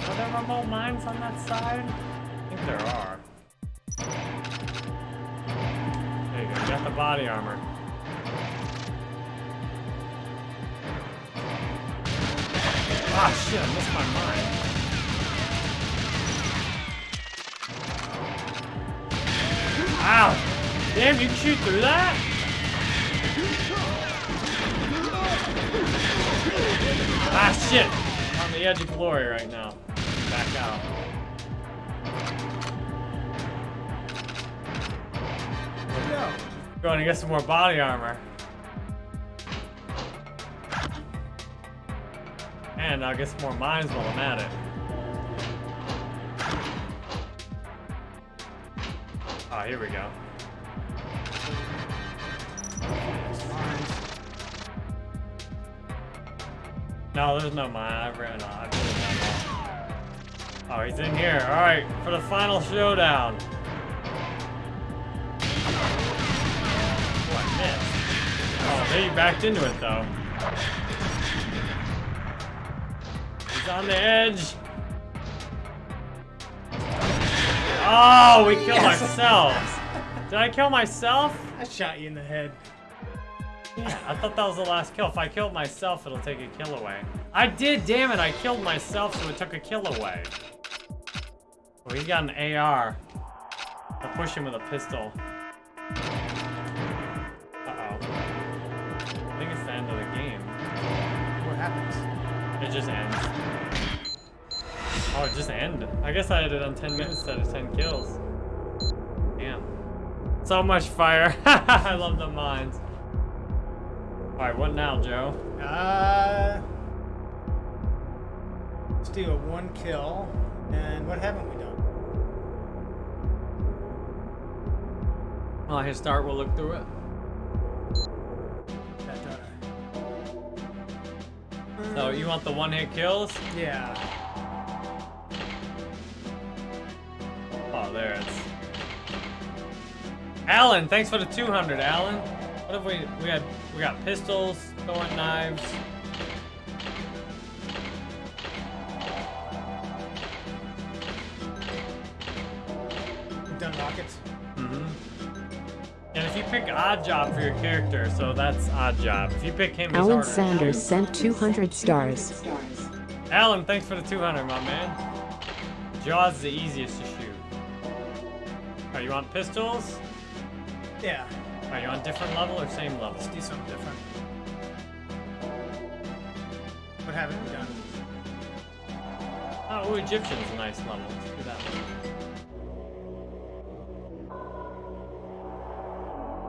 Are there remote mines on that side? I think there are. There you go. You got the body armor. Ah, shit, I missed my mind. Ow! Damn, you can shoot through that? Ah, shit! I'm on the edge of glory right now. Back out. Go? Going to get some more body armor. And I'll get some more mines while I'm at it. Oh, here we go. No, there's no mine. I ran off. Oh, he's in here. All right, for the final showdown. Oh, I missed. Oh, there you backed into it though. He's on the edge. Oh, we killed Yes. ourselves. Did I kill myself? I shot you in the head. Yeah, I thought that was the last kill. If I killed myself, it'll take a kill away. I did, damn it. I killed myself, so it took a kill away. Oh, he's got an AR. I'll push him with a pistol. Uh-oh. I think it's the end of the game. What happens? It just ends. Oh, it just ended. I guess I had it on 10 minutes instead of 10 kills. Damn. So much fire. *laughs* I love the mines. Alright, what now, Joe? Uh, let's do a one kill. And what haven't we done? I'll hit start, we'll look through it. It. So, you want the one hit kills? Yeah. There it's. Alan, thanks for the 200, Alan. What have we, we had, we got pistols, throwing knives. We've done rockets. Mm-hmm. And if you pick odd job for your character, so that's odd job. If you pick him, he's Alan Sanders shoot. sent 200 stars. Alan, thanks for the 200, my man. Jaws is the easiest to shoot. You want pistols? Yeah. Are you on different level or same level? Let's do something different. What haven't we done? Oh, ooh, Egyptian's a nice level. Let's do that one.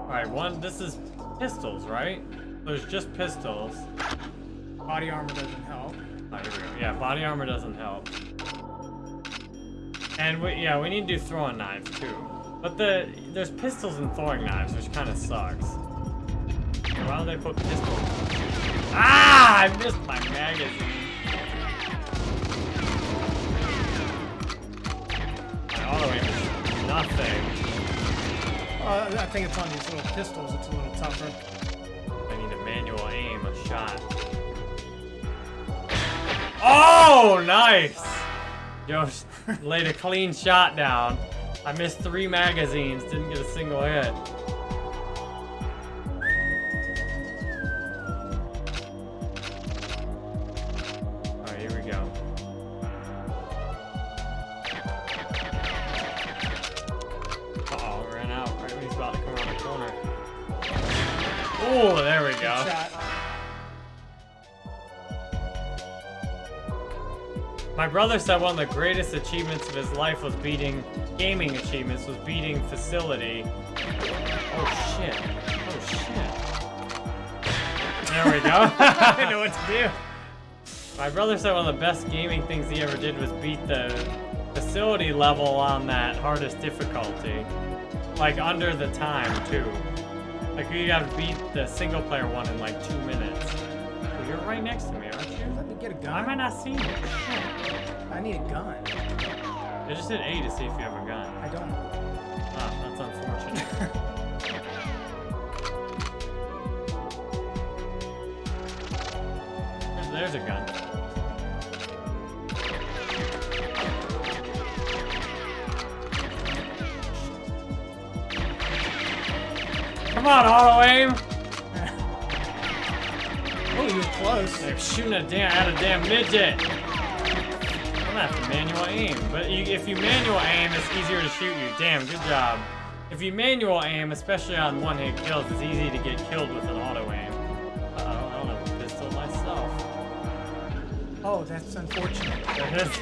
Alright, one, this is pistols, right? There's just pistols. Body armor doesn't help. Oh, here we go. Yeah, body armor doesn't help. And we, yeah, we need to do throwing knives too. But the there's pistols and throwing knives, which kind of sucks. Why don't they put pistols? Ah! I missed my magazine. My auto aim is nothing. Uh, I think it's on these little pistols. It's a little tougher. I need a manual aim, a shot. Oh, nice! Josh *laughs* laid a clean shot down. I missed three magazines, didn't get a single hit. Brother said one of the greatest achievements of his life was beating gaming achievements was beating facility. Oh shit. Oh shit. There we go. *laughs* I didn't know what to do. My brother said one of the best gaming things he ever did was beat the facility level on that hardest difficulty. Like under the time too. Like you gotta beat the single player one in like two minutes. Oh, you're right next to me, aren't you? Get a gun. Why am I not seeing? Shit. I need a gun. I just hit A to see if you have a gun. I don't. Ah, that's unfortunate. *laughs* there's, there's a gun. Come on, auto aim! Oh, you were close. They're shooting a damn at a damn midget. I'm gonna have to manual aim, but you, if you manual aim, it's easier to shoot you. Damn, good job. If you manual aim, especially on one-hit kills, it's easy to get killed with an auto aim. Uh oh, I don't have a pistol myself. Oh, that's unfortunate. *laughs*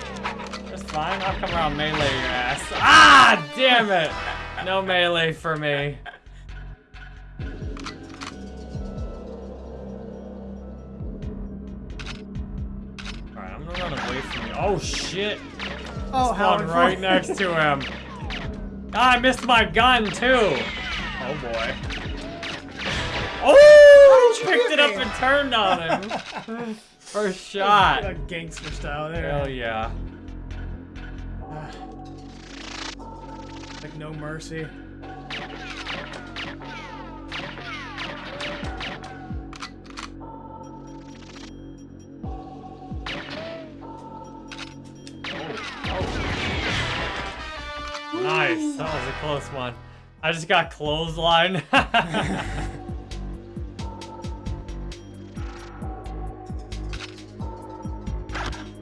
That's fine. I'll come around melee your ass. Ah, damn it! No melee for me. Oh shit! Oh, how right next to him. Ah, I missed my gun too. Oh boy. Oh! How did you Picked hit it up and turned on him. *laughs* First shot. A gangster style there. Hell yeah. Like no mercy. Close one. I just got clothesline. *laughs*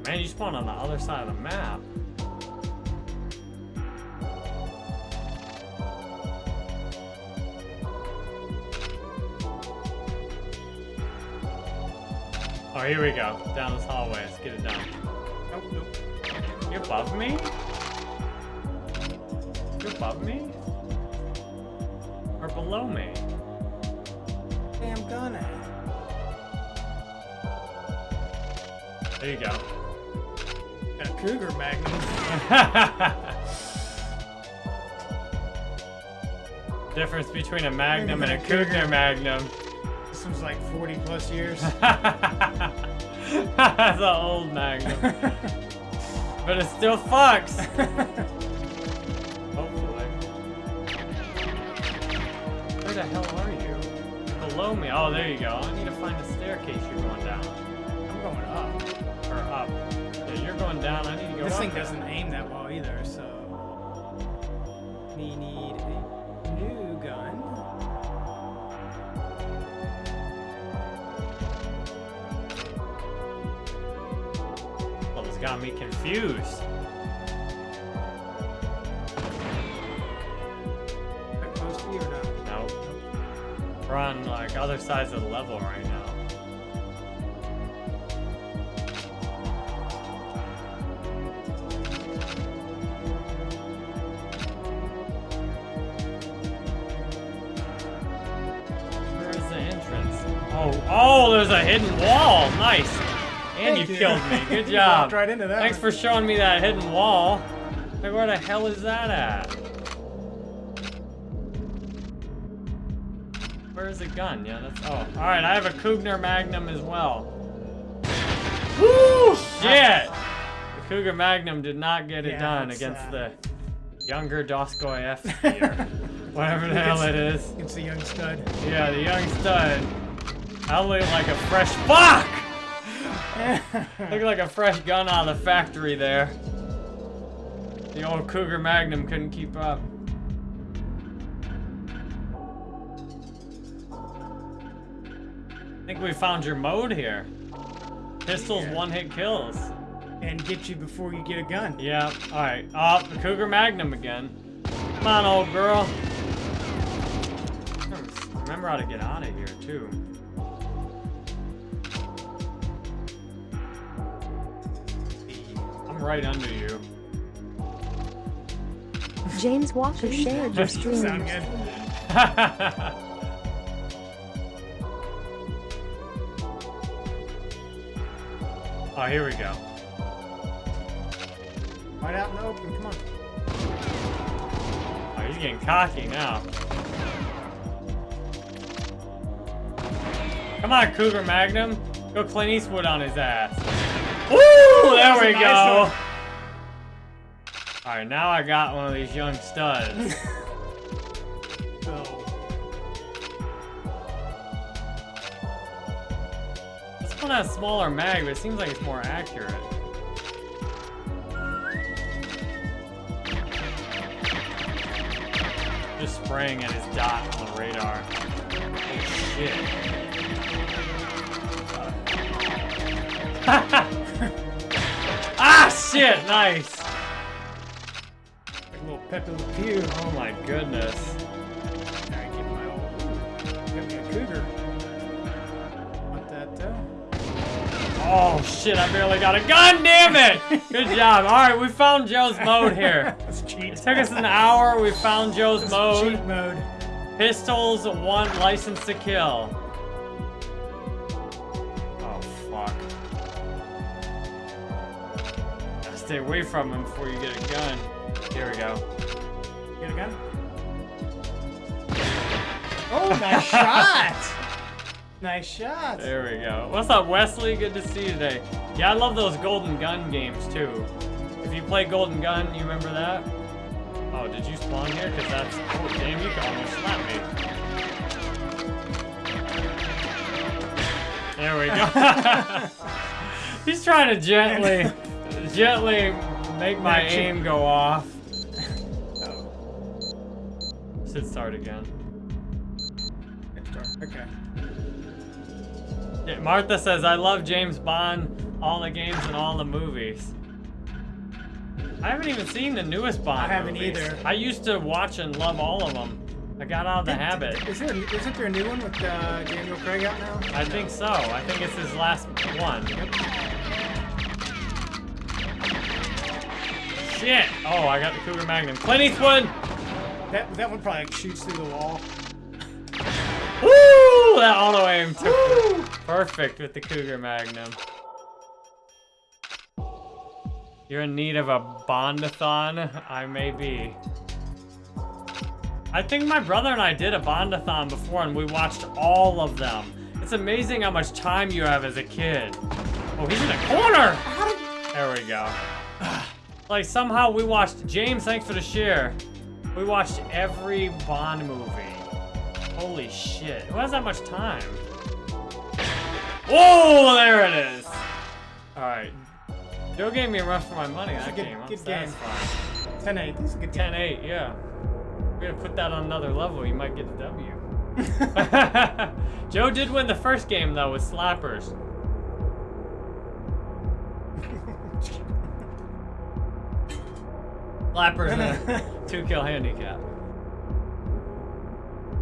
Man, you spawned on the other side of the map. Oh, here we go. Down this hallway. Let's get it done. Nope, nope. You above me? Above me? Or below me? Damn gun. There you go. Got a cougar magnum. *laughs* Difference between a Magnum and a Cougar Magnum. This one's like 40 plus years. *laughs* That's an old Magnum. *laughs* but it still fucks. Hell are you? Below me. Oh, there you go. I need to find a staircase you're going down. I'm going up. Or up. Yeah, you're going down. I need to go This thing doesn't aim that well either, so. We need a new gun. Well, it's got me confused. We're on like other sides of the level right now. Where is the entrance? Oh, oh, there's a hidden wall. Nice. And you you. killed me. Good *laughs* job. right into that Thanks for showing me that hidden wall. Like, where the hell is that at? Where's the gun? Yeah, that's. Oh, all right. I have a Cougar Magnum as well. Woo! Shit! The Cougar Magnum did not get it Yeah, done against uh, the younger Doskoy F *laughs* here. Whatever the hell it is. It's a young stud. Yeah, the young stud. I look like a fresh fuck. *laughs* Look like a fresh gun out of the factory there. The old Cougar Magnum couldn't keep up. I think we found your mode here. Pistols, Yeah. one-hit kills. and get you before you get a gun. Yeah, alright. Oh, the Cougar Magnum again. Come on, old girl. Remember how to get out of here, too. I'm right under you. James Walker shared your stream. *laughs* oh, here we go. Right out in the open. Come on. Oh, he's getting cocky now. Come on, Cougar Magnum. Go Clint Eastwood on his ass. Woo! There we nice go. Alright, now I got one of these young studs. *laughs* So, One has smaller mag, but it seems like it's more accurate. Just spraying at his dot on the radar. Oh shit. *laughs* ah shit, nice! like a little Pepe Le Pew. Oh my goodness. Me my old. Cougar. Oh shit, I barely got a gun, damn it! Good job. Alright, we found Joe's mode here. *laughs* That's cheat. It took us an hour, we found Joe's That's mode. cheat mode. Pistols, one license to kill. Oh, fuck. Gotta stay away from him before you get a gun. Here we go. Get a gun? Oh, nice *laughs* shot! Nice shot. There we go. What's up, Wesley? Good to see you today. Yeah, I love those Golden Gun games, too. If you play Golden Gun, you remember that? Oh, did you spawn here? Because that's... Oh, damn, you can almost slap me. There we go. *laughs* He's trying to gently, gently make my aim go off. Oh, Should start again. okay. Yeah, Martha says, I love James Bond, all the games and all the movies. I haven't even seen the newest Bond I haven't movies. either. I used to watch and love all of them. I got out of the habit. Is there, isn't there a new one with uh, Daniel Craig out now? I think so. I think it's his last one. Shit! Oh, I got the Cougar Magnum. Clint Eastwood! That, that one probably shoots through the wall. Woo! That auto aim took perfect with the Cougar Magnum. You're in need of a Bondathon? I may be. I think my brother and I did a Bondathon before and we watched all of them. It's amazing how much time you have as a kid. Oh, he's in a corner! There we go. *sighs* Like, somehow we watched, James, thanks for the share. We watched every Bond movie. Holy shit. Who has that much time? Whoa, there it is. Alright. Joe gave me a run for my money that good- game. I'm good game. satisfied. 10 8. This is a good 10 8, yeah. We're gonna put that on another level. You might get the W. *laughs* *laughs* Joe did win the first game, though, with slappers. *laughs* Slappers a two kill handicap.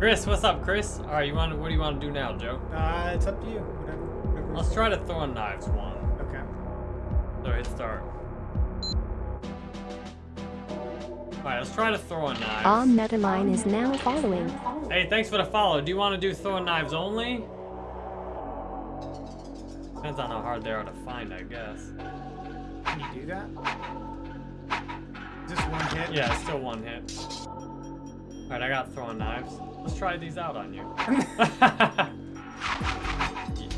Chris, what's up, Chris? All right, you want? What do you want to do now, Joe? Uh, it's up to you. Whatever. whatever. Let's try to throwing knives one. Okay. So hit start. Alright, let's try to throw throwing knives. All Metaline is now following. Hey, thanks for the follow. Do you want to do throwing knives only? Depends on how hard they are to find, I guess. Can you do that? Just one hit. Yeah, it's still one hit. Alright, I got throwing knives. Let's try these out on you. *laughs*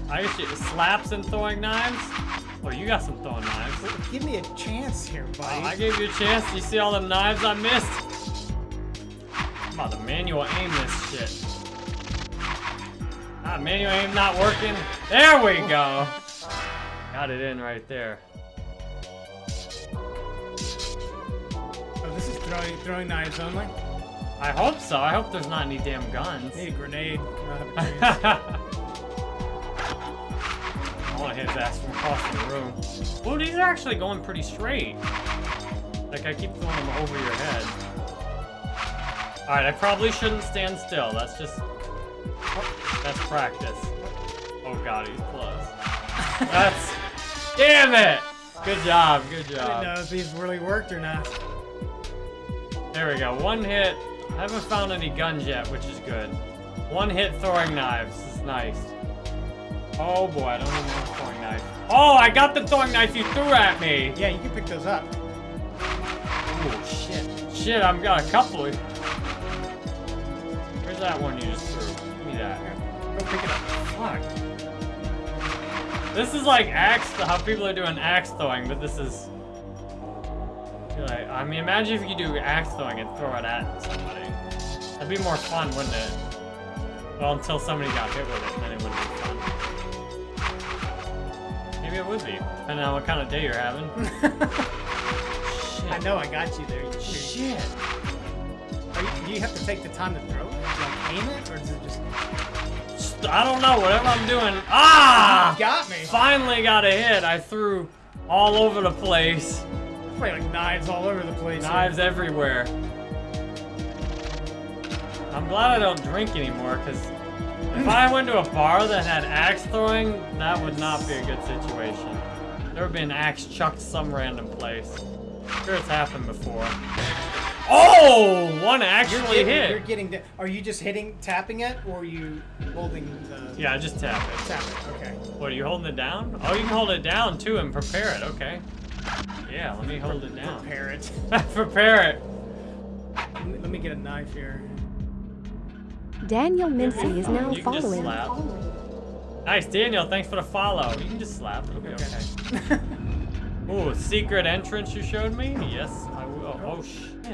I guess you slaps and throwing knives? Oh, you got some throwing knives. Give me a chance here, Oh, buddy. I gave you a chance. You see all them knives I missed? I'm about to manual aim this shit. Ah, manual aim not working. There we go. Got it in right there. Oh, this is throwing throwing knives only. I hope so. I hope there's not any damn guns. Need a grenade. *laughs* I have a chance. Want to hit his ass from across the room. Well, these are actually going pretty straight. Like, I keep throwing them over your head. Alright, I probably shouldn't stand still. That's just... That's practice. Oh god, he's close. *laughs* That's... Damn it! Good job, good I didn't know if these really worked or not. There we go, one hit. I haven't found any guns yet, which is good. One hit throwing knives. This is nice. Oh boy, I don't even have a throwing knife. Oh, I got the throwing knife you threw at me! Yeah, you can pick those up. Oh shit. Shit, I've got a couple. Where's that one you just threw? Give me that. Go pick it up. Fuck. This is like axe, how people are doing axe throwing, but this is. Like, I mean, imagine if you could do axe throwing and throw it at somebody. That'd be more fun, wouldn't it? Well, until somebody got hit with it, then it wouldn't be fun. Maybe it would be, depending on what kind of day you're having. *laughs* I know I got you there. You- Shit. Are you, do you have to take the time to throw it? Like aim it, or does it just? I don't know, whatever I'm doing. Ah! You got me. Finally got a hit. I threw all over the place. Probably like knives all over the place. Knives everywhere. I'm glad I don't drink anymore, because if I went to a bar that had axe throwing, that would not be a good situation. There would be an axe chucked some random place. Sure, it's happened before. Oh! One You're actually getting, hit. You're getting. The, are you just hitting, tapping it, or are you holding the? Yeah, just tap it. Tap it. Okay. What, are you holding it down? Oh, you can hold it down too and prepare it, okay. Yeah, let me hold it down. Prepare it. *laughs* prepare it. Let me get a knife here. Daniel Mincy is now You can just following. slap. Nice, Daniel, thanks for the follow. You can just slap, it'll be okay. *laughs* Ooh, secret entrance you showed me? Yes, I will. Oh, oh, shit.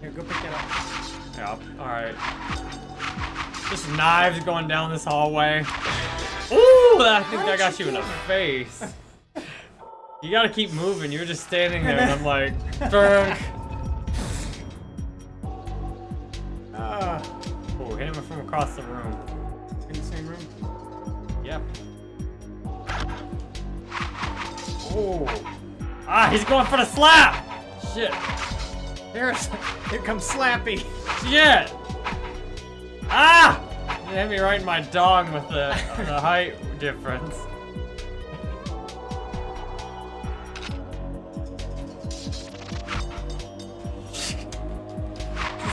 Here, go pick it up. Yep, alright. Just knives going down this hallway. Ooh, I think I got you in the face. *laughs* You gotta keep moving. You're just standing there, and I'm like, *laughs* Berg. Ah, Oh, hit him from across the room. in the same room. Yep. Oh. Ah, he's going for the slap! Shit. There's. Here comes Slappy. Shit! Ah! You hit me right in my dong with the, the height difference.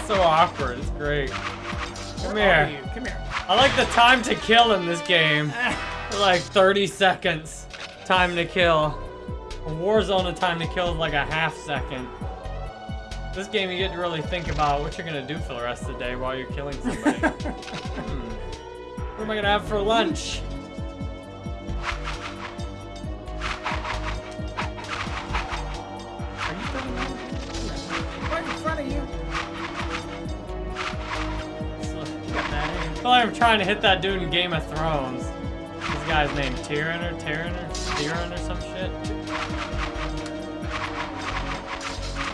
It's so awkward. It's great. Come Where here. Come here. I like the time to kill in this game. *laughs* like 30 seconds time to kill. A Warzone, the time to kill is like a half second. This game, you get to really think about what you're gonna do for the rest of the day while you're killing somebody. *laughs* Hmm. What am I gonna have for lunch? Feel like I'm trying to hit that dude in Game of Thrones. This guy's named Tyrion or Tyrion or Tyrion or some shit.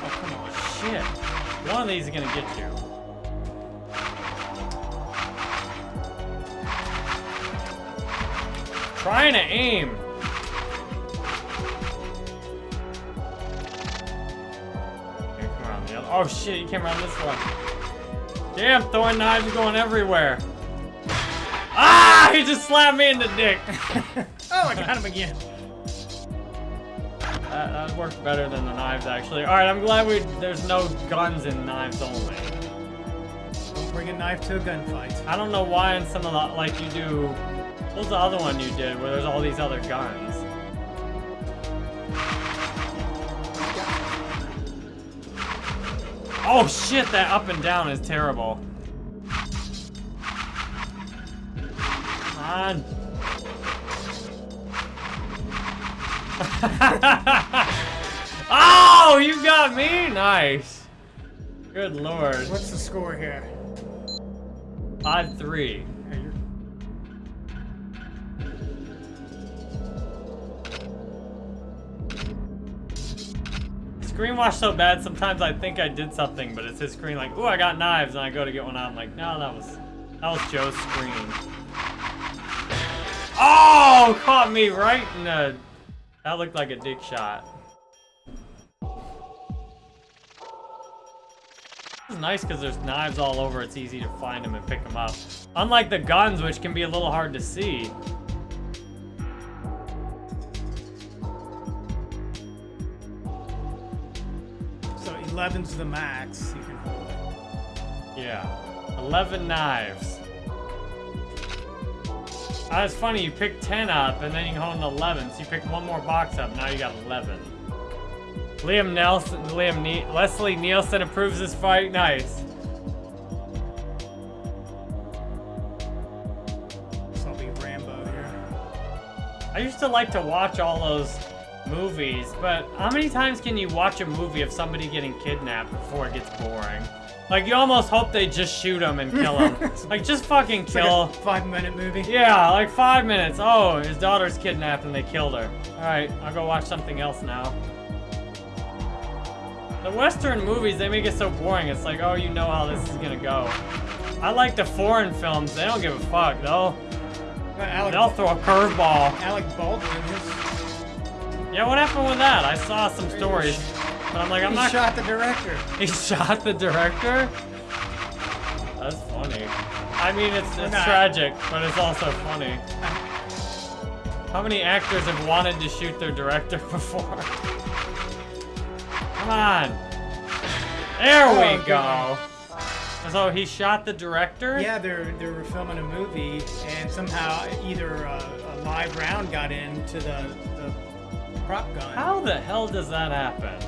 Oh, come on. Shit. One of these is gonna get you. Trying to aim. Here, come around the other. Oh shit, you came around this one. Damn, throwing knives going everywhere. Ah! He just slapped me in the dick. *laughs* Oh, I got him again. That, that worked better than the knives, actually. All right, I'm glad we there's no guns and knives only. Don't bring a knife to a gunfight. I don't know why in some of the like you do. What was the other one you did where there's all these other guns? Oh shit, that up and down is terrible. On. *laughs* oh, you got me? Nice. Good lord. What's the score here? 5 3. Yeah, Screen wash so bad, sometimes I think I did something, but it's his screen like, ooh, I got knives, and I go to get one out. I'm like, no, that was that was Joe's screen. Oh, caught me right in the. That looked like a dick shot. It's nice because there's knives all over. It's easy to find them and pick them up. Unlike the guns, which can be a little hard to see. So 11's the max you can hold. Yeah. 11 knives. Ah, it's funny, you pick 10 up and then you can hold an 11. So you pick one more box up, now you got 11. Liam Neeson, Liam ne Leslie Nielsen approves this fight. Nice. So I'll be Rambo here. I used to like to watch all those movies, but how many times can you watch a movie of somebody getting kidnapped before it gets boring? Like, you almost hope they just shoot him and kill him. *laughs* like, just fucking like kill. a five minute movie. Yeah, like five minutes. Oh, his daughter's kidnapped and they killed her. Alright, I'll go watch something else now. The Western movies, they make it so boring. It's like, oh, you know how this is gonna go. I like the foreign films. They don't give a fuck. They'll, Alec, they'll throw a curveball. Alec Baldwin, his, Yeah, what happened with that? I saw some stories, but I'm like, I'm he not. shot the director. *laughs* He shot the director? That's funny. I mean, it's, it's tragic, but it's also funny. How many actors have wanted to shoot their director *laughs* before? Come on. There Oh, we go. So he shot the director? Yeah, they're they were filming a movie, and somehow either uh, a, a live round got into the, the prop gun. How the hell does that happen?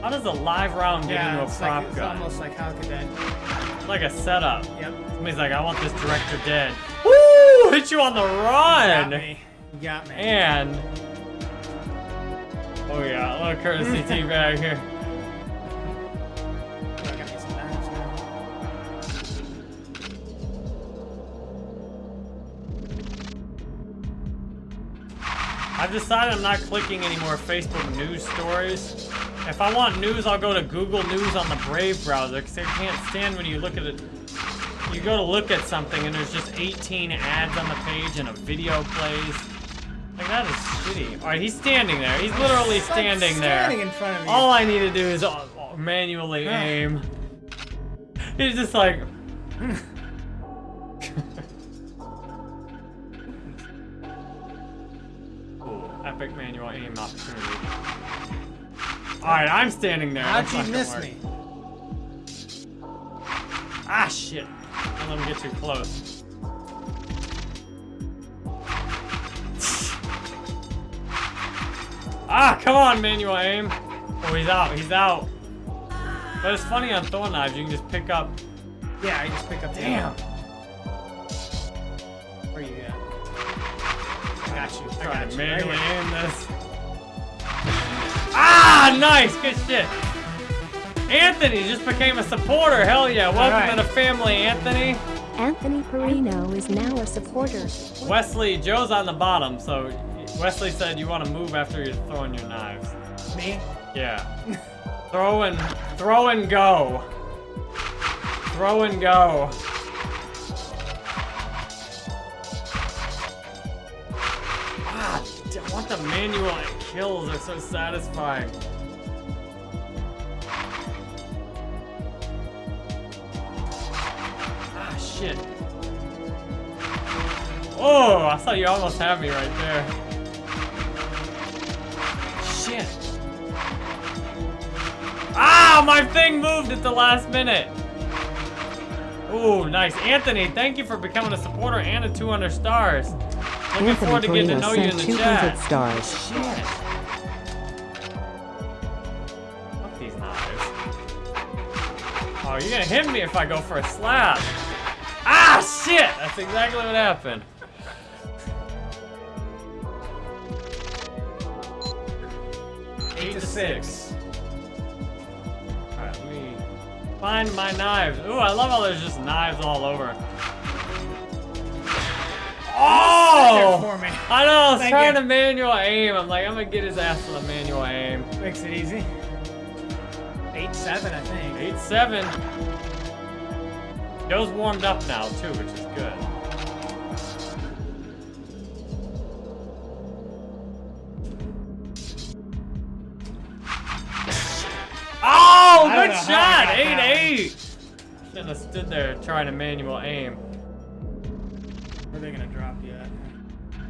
How does a live round get Yeah, into a it's prop like, it's gun? almost like how could that? Like a setup. Yep. Somebody's like, I want this director dead. Woo! Hit you on the run. Got run! me. You got me. And oh yeah, a little courtesy *laughs* tea bag here. I've decided I'm not clicking any more Facebook news stories. If I want news, I'll go to Google News on the Brave browser because I can't stand when you look at it. You go to look at something and there's just 18 ads on the page and a video plays. Like that is shitty. All right, he's standing there. He's literally like standing there. Standing in front of you. All I need to do is uh, uh, manually aim. He's just like. *laughs* Alright, I'm standing there. How'd you miss me? Ah, shit. Don't let him get too close. ah, come on, manual aim. Oh, he's out. He's out. But it's funny on throwing knives, you can just pick up. Yeah, I just pick up Damn. Where you at? I got you. I Trying got you. Manually aim this. Ah, nice. Good shit. Anthony just became a supporter. Hell yeah. Welcome right. to the family, Anthony. Anthony Perino is now a supporter. Wesley, Joe's on the bottom, so Wesley said you want to move after you're throwing your knives. Me? Yeah. *laughs* throw and throw and go. Throw and go. Ah, I want the manual It kills. They're so satisfying. Ah, shit. Oh, I thought you almost had me right there. Shit. Ah, my thing moved at the last minute. Ooh, nice. Anthony, thank you for becoming a supporter and a 200 stars. Looking forward Anthony to getting to know you in the 200 chat. stars. Shit. Fuck these knives. Oh, you're gonna hit me if I go for a slap. Ah, shit! That's exactly what happened. Eight to six. Alright, let me find my knives. Ooh, I love how there's just knives all over. Oh! I know, I was Thank trying you. to manual aim. I'm like, I'm gonna get his ass with a manual aim. Makes it easy. Eight seven, I think. 8-7. Joe's warmed up now, too, which is good. Oh, good know how I shot! got that 8-8! Shouldn't have stood there trying to manual aim. Where are they gonna drop you at?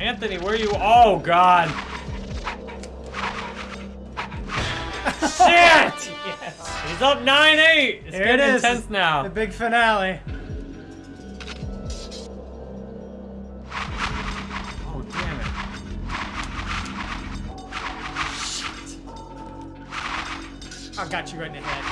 Anthony, where are you? Oh God! Shit! *laughs* Yes. He's up 9-8. It's Here getting it is. intense now. The big finale. Oh damn it! I got you right in the head.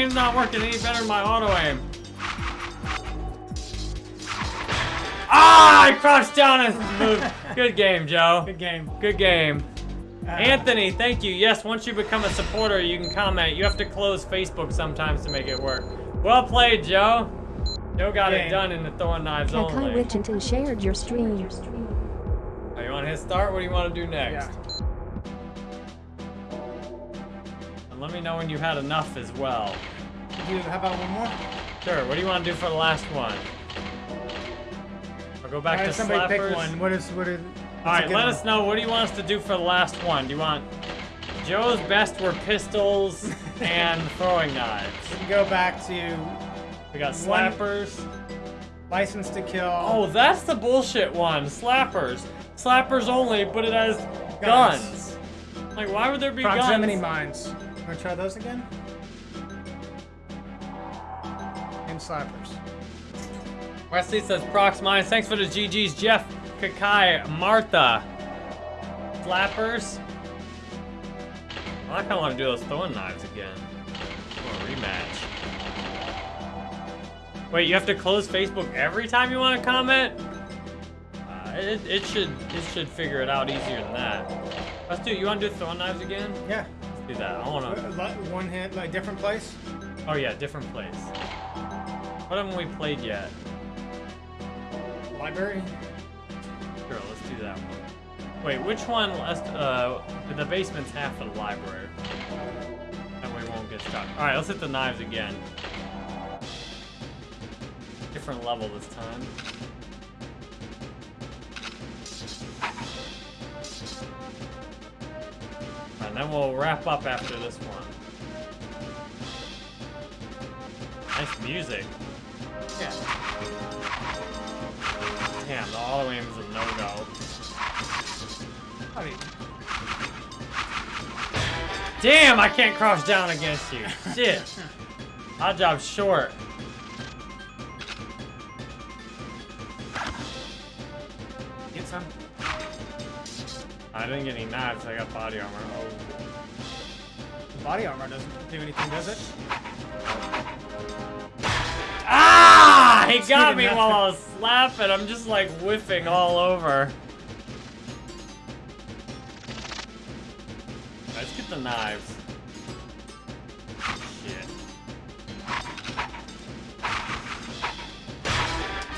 Aim's not working any better than my auto aim. Ah! I crouched down and moved. *laughs* Good game, Joe. Good game. Good game. Uh, Anthony, thank you. Yes, once you become a supporter, you can comment. You have to close Facebook sometimes to make it work. Well played, Joe. Joe got it done in the throwing knives Kakai only. Witchinton shared your stream. Oh, you want to hit start? What do you want to do next? Yeah. Let me know when you had enough as well. Do you, how about one more? Sure. What do you want to do for the last one? I'll go back All to somebody slappers. pick one. What is what is? All right, let us know. What do you want us to do for the last one? Do you want Joe's best were pistols *laughs* and throwing knives? Go back to We got slappers. license to kill. Oh, that's the bullshit one. Slappers. Slappers only, but it has guns. Guns. Like, why would there be proximity guns? mines. Wanna try those again? And slappers. Wesley says prox mines. Thanks for the GGs, Jeff, Kakai, Martha. Flappers. Well, I kind of want to do those throwing knives again. For a rematch. Wait, you have to close Facebook every time you want to comment? Uh, it, it should it should figure it out easier than that. Let's do. It, you want to do throwing knives again? Yeah. Do that. I want to. One hit, like different place. Oh yeah, different place. What haven't we played yet? Library. Sure, let's do that one. Wait, which one? Let's, uh, the basement's half of the library. That way we won't get stuck. All right, let's hit the knives again. Different level this time. And then we'll wrap up after this one. Nice music. Yeah. Damn, the auto aim is a no-go. I mean, Damn, I can't crouch down against you. Shit. *laughs* Oddjob short. I didn't get any knives, I got body armor. Oh. Body armor doesn't do anything, does it? Ah! He got me while I was slapping. I'm just like whiffing all over. Let's get the knives.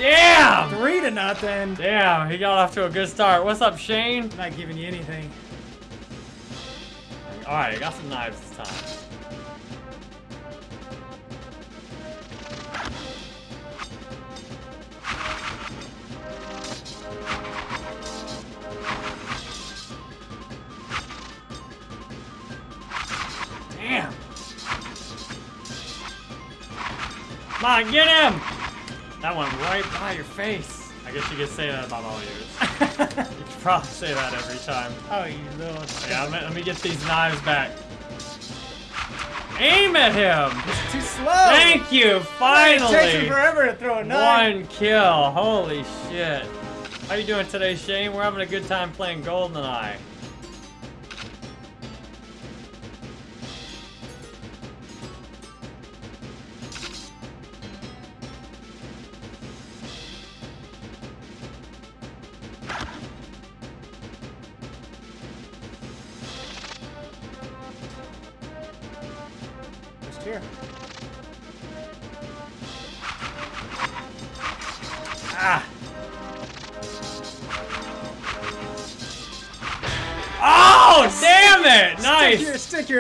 Damn! Three to nothing. Damn, he got off to a good start. What's up, Shane? I'm not giving you anything. All right, I got some knives this time. Damn! Come on, get him! That went right by your face. I guess you could say that about all yours. *laughs* you could probably say that every time. Oh, you little. Yeah, let me, let me get these knives back. Aim at him! Too slow. Thank you, It takes finally! forever to throw a knife. One kill, holy shit. How you doing today, Shane? We're having a good time playing GoldenEye.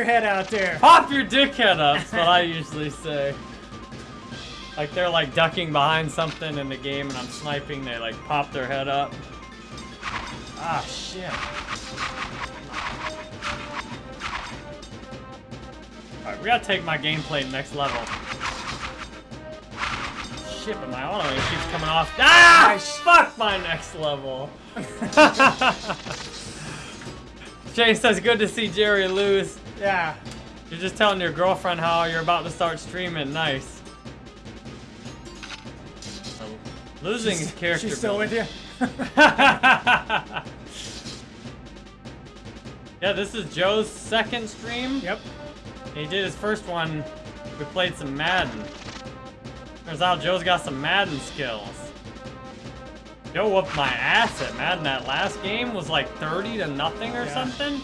Your, head out there. Pop your dickhead up, that's what I usually say. Like they're like ducking behind something in the game and I'm sniping, they like pop their head up. Ah, shit. Alright, we gotta take my gameplay next level. Shit, but my auto aim keeps coming off. Ah! Nice. Fuck my next level. *laughs* Shane says, good to see Jerry lose. Yeah. You're just telling your girlfriend how you're about to start streaming. Nice. Losing is character. She's still with you? *laughs* *laughs* yeah, this is Joe's second stream. Yep. He did his first one. We played some Madden. Turns out Joe's got some Madden skills. Joe whooped my ass at Madden. That last game was like 30 to nothing or Yeah. something.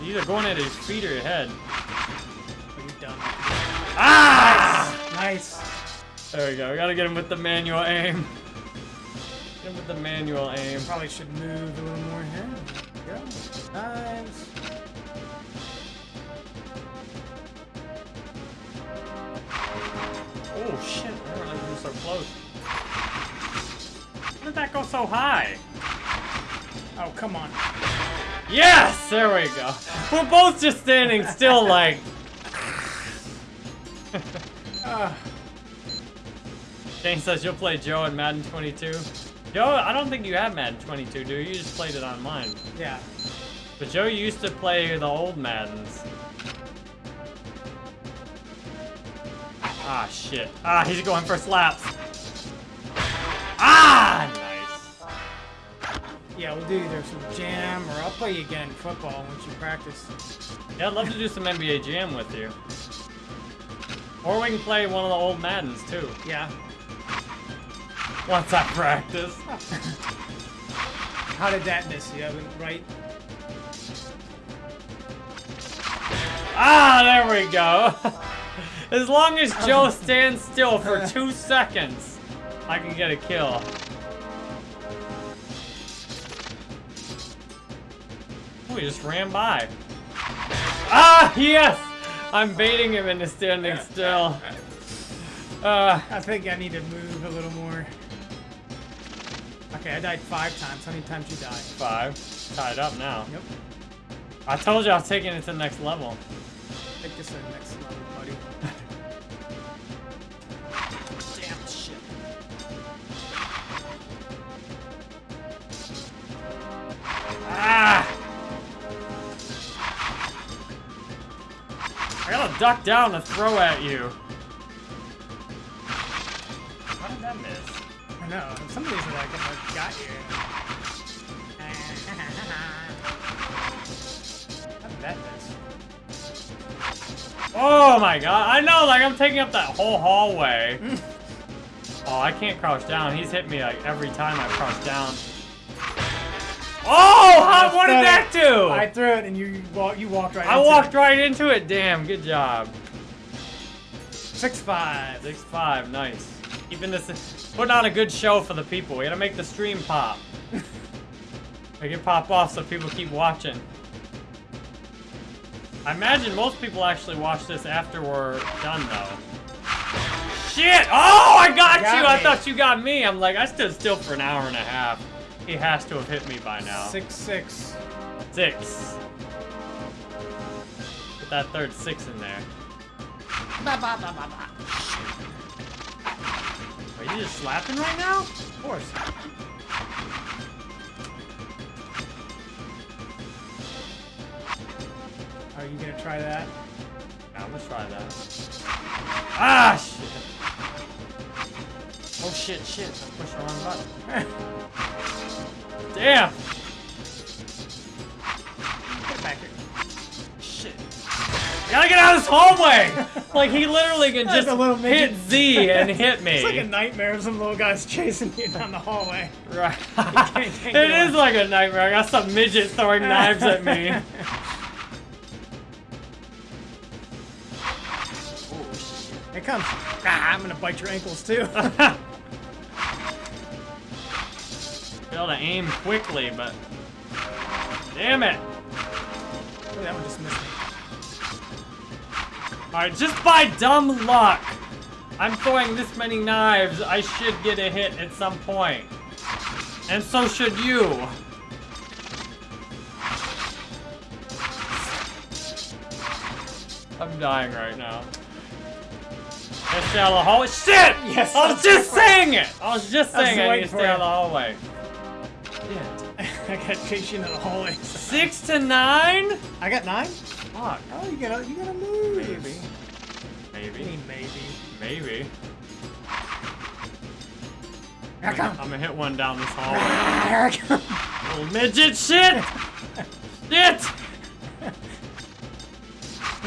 You're either going at his feet or your head. What you done? Ah! Nice. There we go. We gotta get him with the manual aim. Get him with the manual aim. Probably should move a little more here. There we go. Nice. Oh shit, I didn't realize we were so close. How did that go so high? Oh, come on. Yes! There we go. We're both just standing still like... Uh, *laughs* Shane says you'll play Joe in Madden 22. Joe, I don't think you have Madden 22, do you? You just played it on mine. yeah. But Joe used to play the old Maddens. Ah, shit. Ah, he's going for slaps. Ah. Yeah, we'll do either some jam or I'll play you again in football once you practice. Yeah, I'd love to do some NBA Jam with you. Or we can play one of the old Maddens, too. Yeah. Once I practice. *laughs* How did that miss you? Right? Ah, there we go. *laughs* As long as Joe *laughs* stands still for two seconds, I can get a kill. He just ran by. Ah, yes! I'm baiting him into standing still. Uh, I think I need to move a little more. Okay, I died five times. How many times you died? five. Tied up now. Yep. I told you I was taking it to the next level. Take this to the next level, buddy. *laughs* Damn shit. Ah! I gotta duck down to throw at you. How did that miss? I know. Some of these are like, I got you. *laughs* How did that miss? Oh my god, I know, like I'm taking up that whole hallway. *laughs* oh, I can't crouch down. He's hit me like every time I crouch down. Oh, how, what did that do? I threw it and you walk, you walked right I into walked it. right into it. Damn, good job. Six five. Six five, nice. Keeping this, putting on a good show for the people. We gotta make the stream pop. *laughs* Make it pop off so people keep watching. I imagine most people actually watch this after we're done, though. Shit! Oh, I got, Got you! I thought you got me. I'm like, I stood still for an hour and a half. He has to have hit me by now. Six six. Six. Put that third six in there. Are you just slapping right now? Of course. Are you gonna try that? Yeah, I'm gonna try that. Ah, shit. Oh, shit, shit. I pushed the wrong button. *laughs* Damn. Get back here. Shit. Gotta get out of this hallway! like, he literally can *laughs* just a little hit. Z and hit me. *laughs* It's like a nightmare of some little guys chasing you down the hallway. Right. it is like a nightmare. I got some midget throwing knives at me. Here it comes. Ah, I'm gonna bite your ankles too. Be able to aim quickly, but damn it! Oh, that one just missed me. All right, just by dumb luck, I'm throwing this many knives. I should get a hit at some point, and so should you. I'm dying right now. Let's stay out of the hallway. Shit! Yes, I was just saying it. I was just I was saying I need to stay out of the hallway. Shit. *laughs* I got chased in the hallway. Six to nine? I got nine. Fuck. Oh, you gotta, you gotta move. Maybe. I Maybe. mean, maybe. Maybe. Here I come. I'm gonna hit one down this hallway. Ah, here I come. Little midget shit! Shit!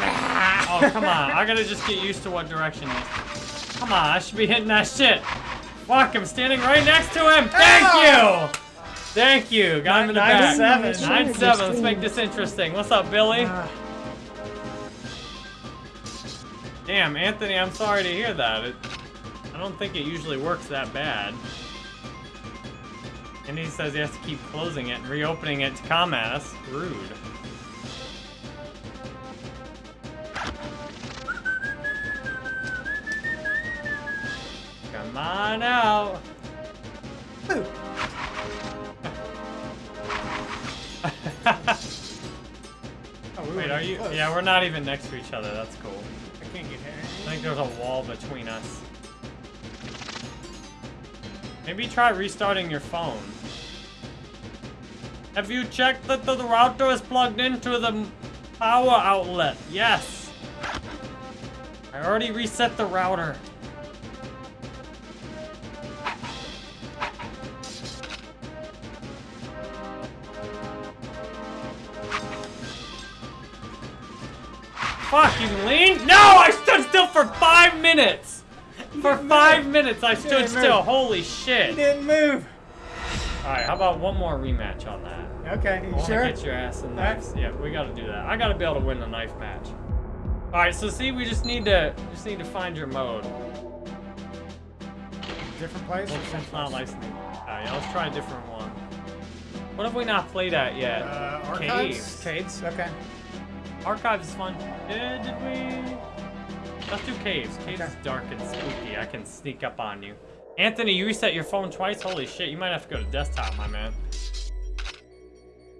Ah. Oh, come on. I gotta just get used to what direction is. Come on, I should be hitting that shit. Fuck, I'm standing right next to him. Thank you! Thank you. Got him in the Nine back. seven. Nine seven. Let's make this interesting. What's up, Billy? Ah, Damn, Anthony, I'm sorry to hear that. It, I don't think it usually works that bad. And he says he has to keep closing it and reopening it to come at us. Rude. Come on out. Boo. Oh, we Wait, are you? close. Yeah, we're not even next to each other. That's cool. I can't get here. I think there's a wall between us. Maybe try restarting your phone. Have you checked that the router is plugged into the power outlet? Yes. I already reset the router. Fuck, you lean? No, I stood still for five minutes. For five move. minutes, I stood still. move. Holy He shit. didn't move. All right, how about one more rematch on that? Okay, I you to sure? get your ass in Alright. knives. Yeah, we got to do that. I got to be able to win the knife match. All right, so see, we just need to just need to find your mode. Different place? Well, it's not licensing. Uh, yeah, let's try a different one. What have we not played at yet? Uh, archives? Caves. Caves, okay. Archives is fun. Yeah, did we? Let's do caves. Caves Okay. is dark and spooky. I can sneak up on you. Anthony, you reset your phone twice? Holy shit, you might have to go to desktop, my man.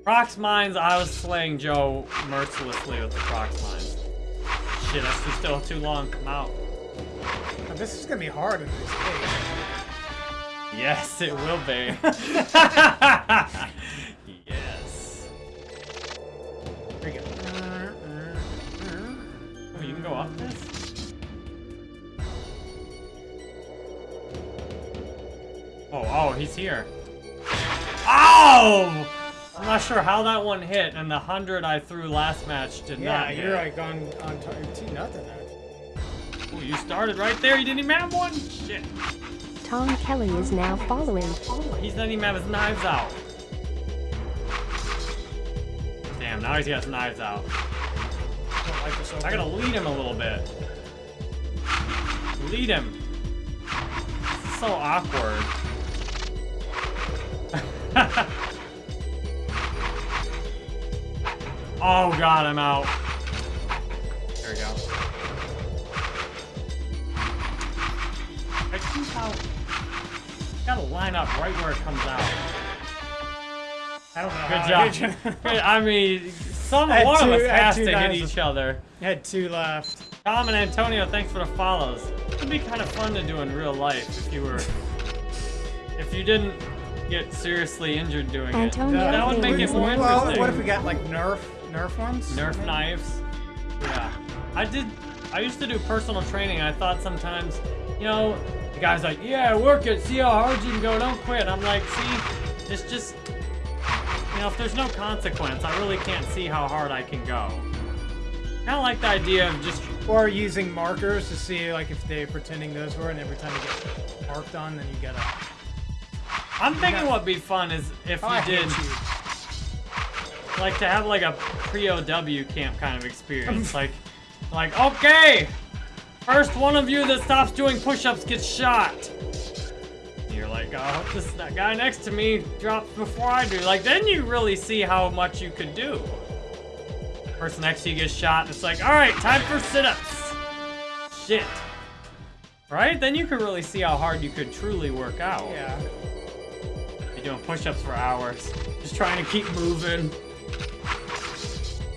Prox Mines, I was slaying Joe mercilessly with the Prox Mines. Shit, that's too, still too long. Come out. Now, this is gonna be hard in this case. Yes, it will be. *laughs* *laughs* Oh, you can go up this? Oh, oh, he's here. Oh! I'm not sure how that one hit, and the 100 I threw last match did Yeah, not hit. you're like on on target two nothing. now. Ooh, you started right there, you didn't even have one? Shit. Tom Kelly is now following. He doesn't even have his knives out. Damn, now he's got his knives out. Don't like this I gotta lead him a little bit. Lead him. This is so awkward. *laughs* oh god, I'm out. There we go. I keep out. Gotta line up right where it comes out. I don't know. Good *laughs* how job. *laughs* I mean, some I had one two- of us I had has to hit knives. each other. I had two left. Tom and Antonio, thanks for the follows. It'd be kind of fun to do in real life if you were, if you didn't get seriously injured doing Antonio it. That would make it Davis. more well, interesting. what if we got like Nerf, Nerf ones? Nerf knives. Yeah. I did. I used to do personal training. I thought sometimes, you know, the guy's like, "Yeah, work it. See how hard you can go. Don't quit." I'm like, "See, it's just, you know, if there's no consequence, I really can't see how hard I can go." Kind of like the idea of just Or using markers to see like if they're pretending those were, and every time you get marked on, then you gotta. I'm thinking what'd be fun is if Oh, you hate did you. like to have like a pre-OW camp kind of experience. *laughs* like, like okay, first one of you that stops doing push-ups gets shot. You're like, I hope this that guy next to me drops before I do. Like, then you really see how much you could do. Person next to you gets shot, and it's like, all right, time for sit-ups. Shit. Right? Then you can really see how hard you could truly work out. Yeah. You're doing push-ups for hours, just trying to keep moving.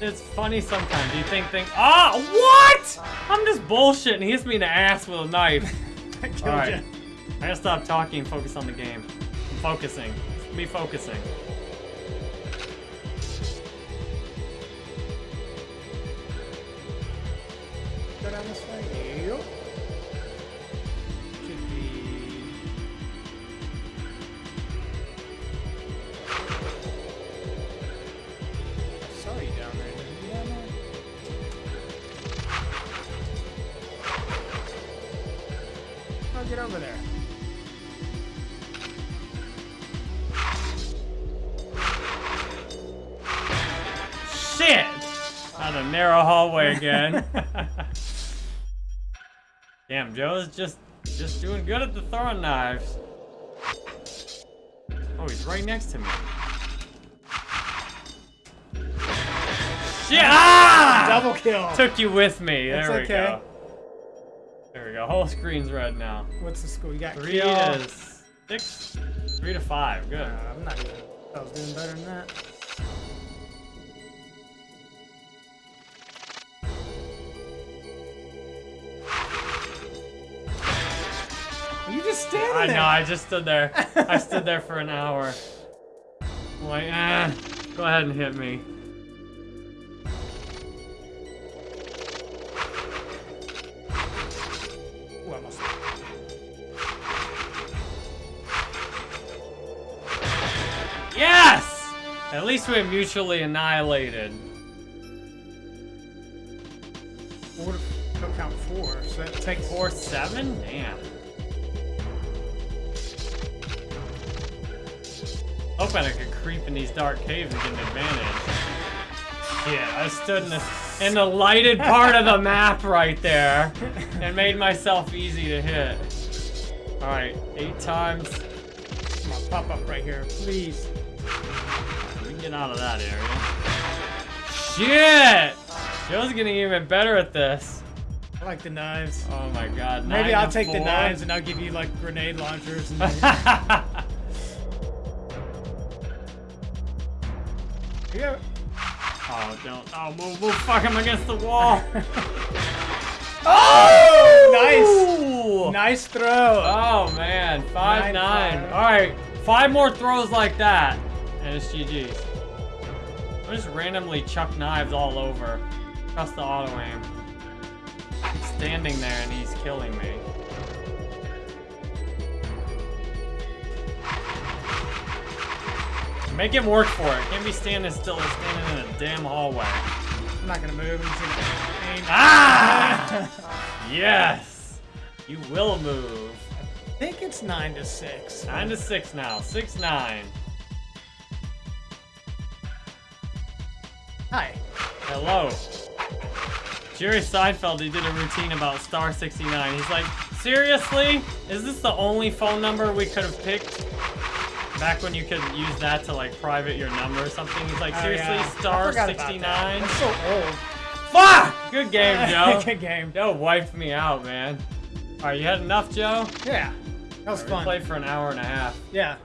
It's funny sometimes. You think, think, ah, what? I'm just bullshitting. He hits me in the ass with a knife. *laughs* I killed right, you. I gotta stop talking and focus on the game. I'm focusing. Me focusing. Go down this way. Yep. Should be. I saw you down there. Did you down there? Oh, get over there. Narrow hallway again. *laughs* Damn, Joe's just just doing good at the throwing knives. Oh, he's right next to me. Shit! Ah! Double kill. Took you with me. There we okay. go. There we go. Whole screen's red now. What's the score? You got Three kill. to six. Three to five. Good. Uh, I'm not even. I was doing better than that. Standing I there? know. I just stood there. I stood there for an hour. I'm like, eh, go ahead and hit me. Ooh, Yes! At least we're mutually annihilated. No, count four. So that takes Four seven? Damn. Hoping I could creep in these dark caves and get an advantage. Yeah, I stood in the in the lighted part of the *laughs* map right there and made myself easy to hit. Alright, eight times. Come on, pop up right here, please. We can get out of that area. Shit! Joe's getting even better at this. I like the knives. Oh my god. Maybe nine I'll take the knives and I'll give you like grenade launchers. *laughs* Yeah. Oh, don't. Oh, move, move. Fuck, I'm against the wall. *laughs* Oh, Ooh. Nice throw. Oh, man. 5 Nine, 9. five. Alright, five more throws like that. And it's GG's. I'm just randomly chuck knives all over. Trust the auto aim. He's standing there and he's killing me. Make him work for it. Can't be standing still or standing in a damn hallway. I'm not gonna move. Gonna. Ah! *laughs* yes! You will move. I think it's nine to six. Nine to six now. Six nine. Hi. Hello. Jerry Seinfeld, he did a routine about Star 69. He's like, seriously? Is this the only phone number we could have picked? Back when you could use that to like private your number or something. He's like, Oh, seriously, yeah. Star forgot about that. 69? That's so old. Fuck! Good game, *laughs* Joe. Good game. Joe wiped me out, man. Alright, you had enough, Joe? Yeah. That was We fun. played for an hour and a half. Yeah.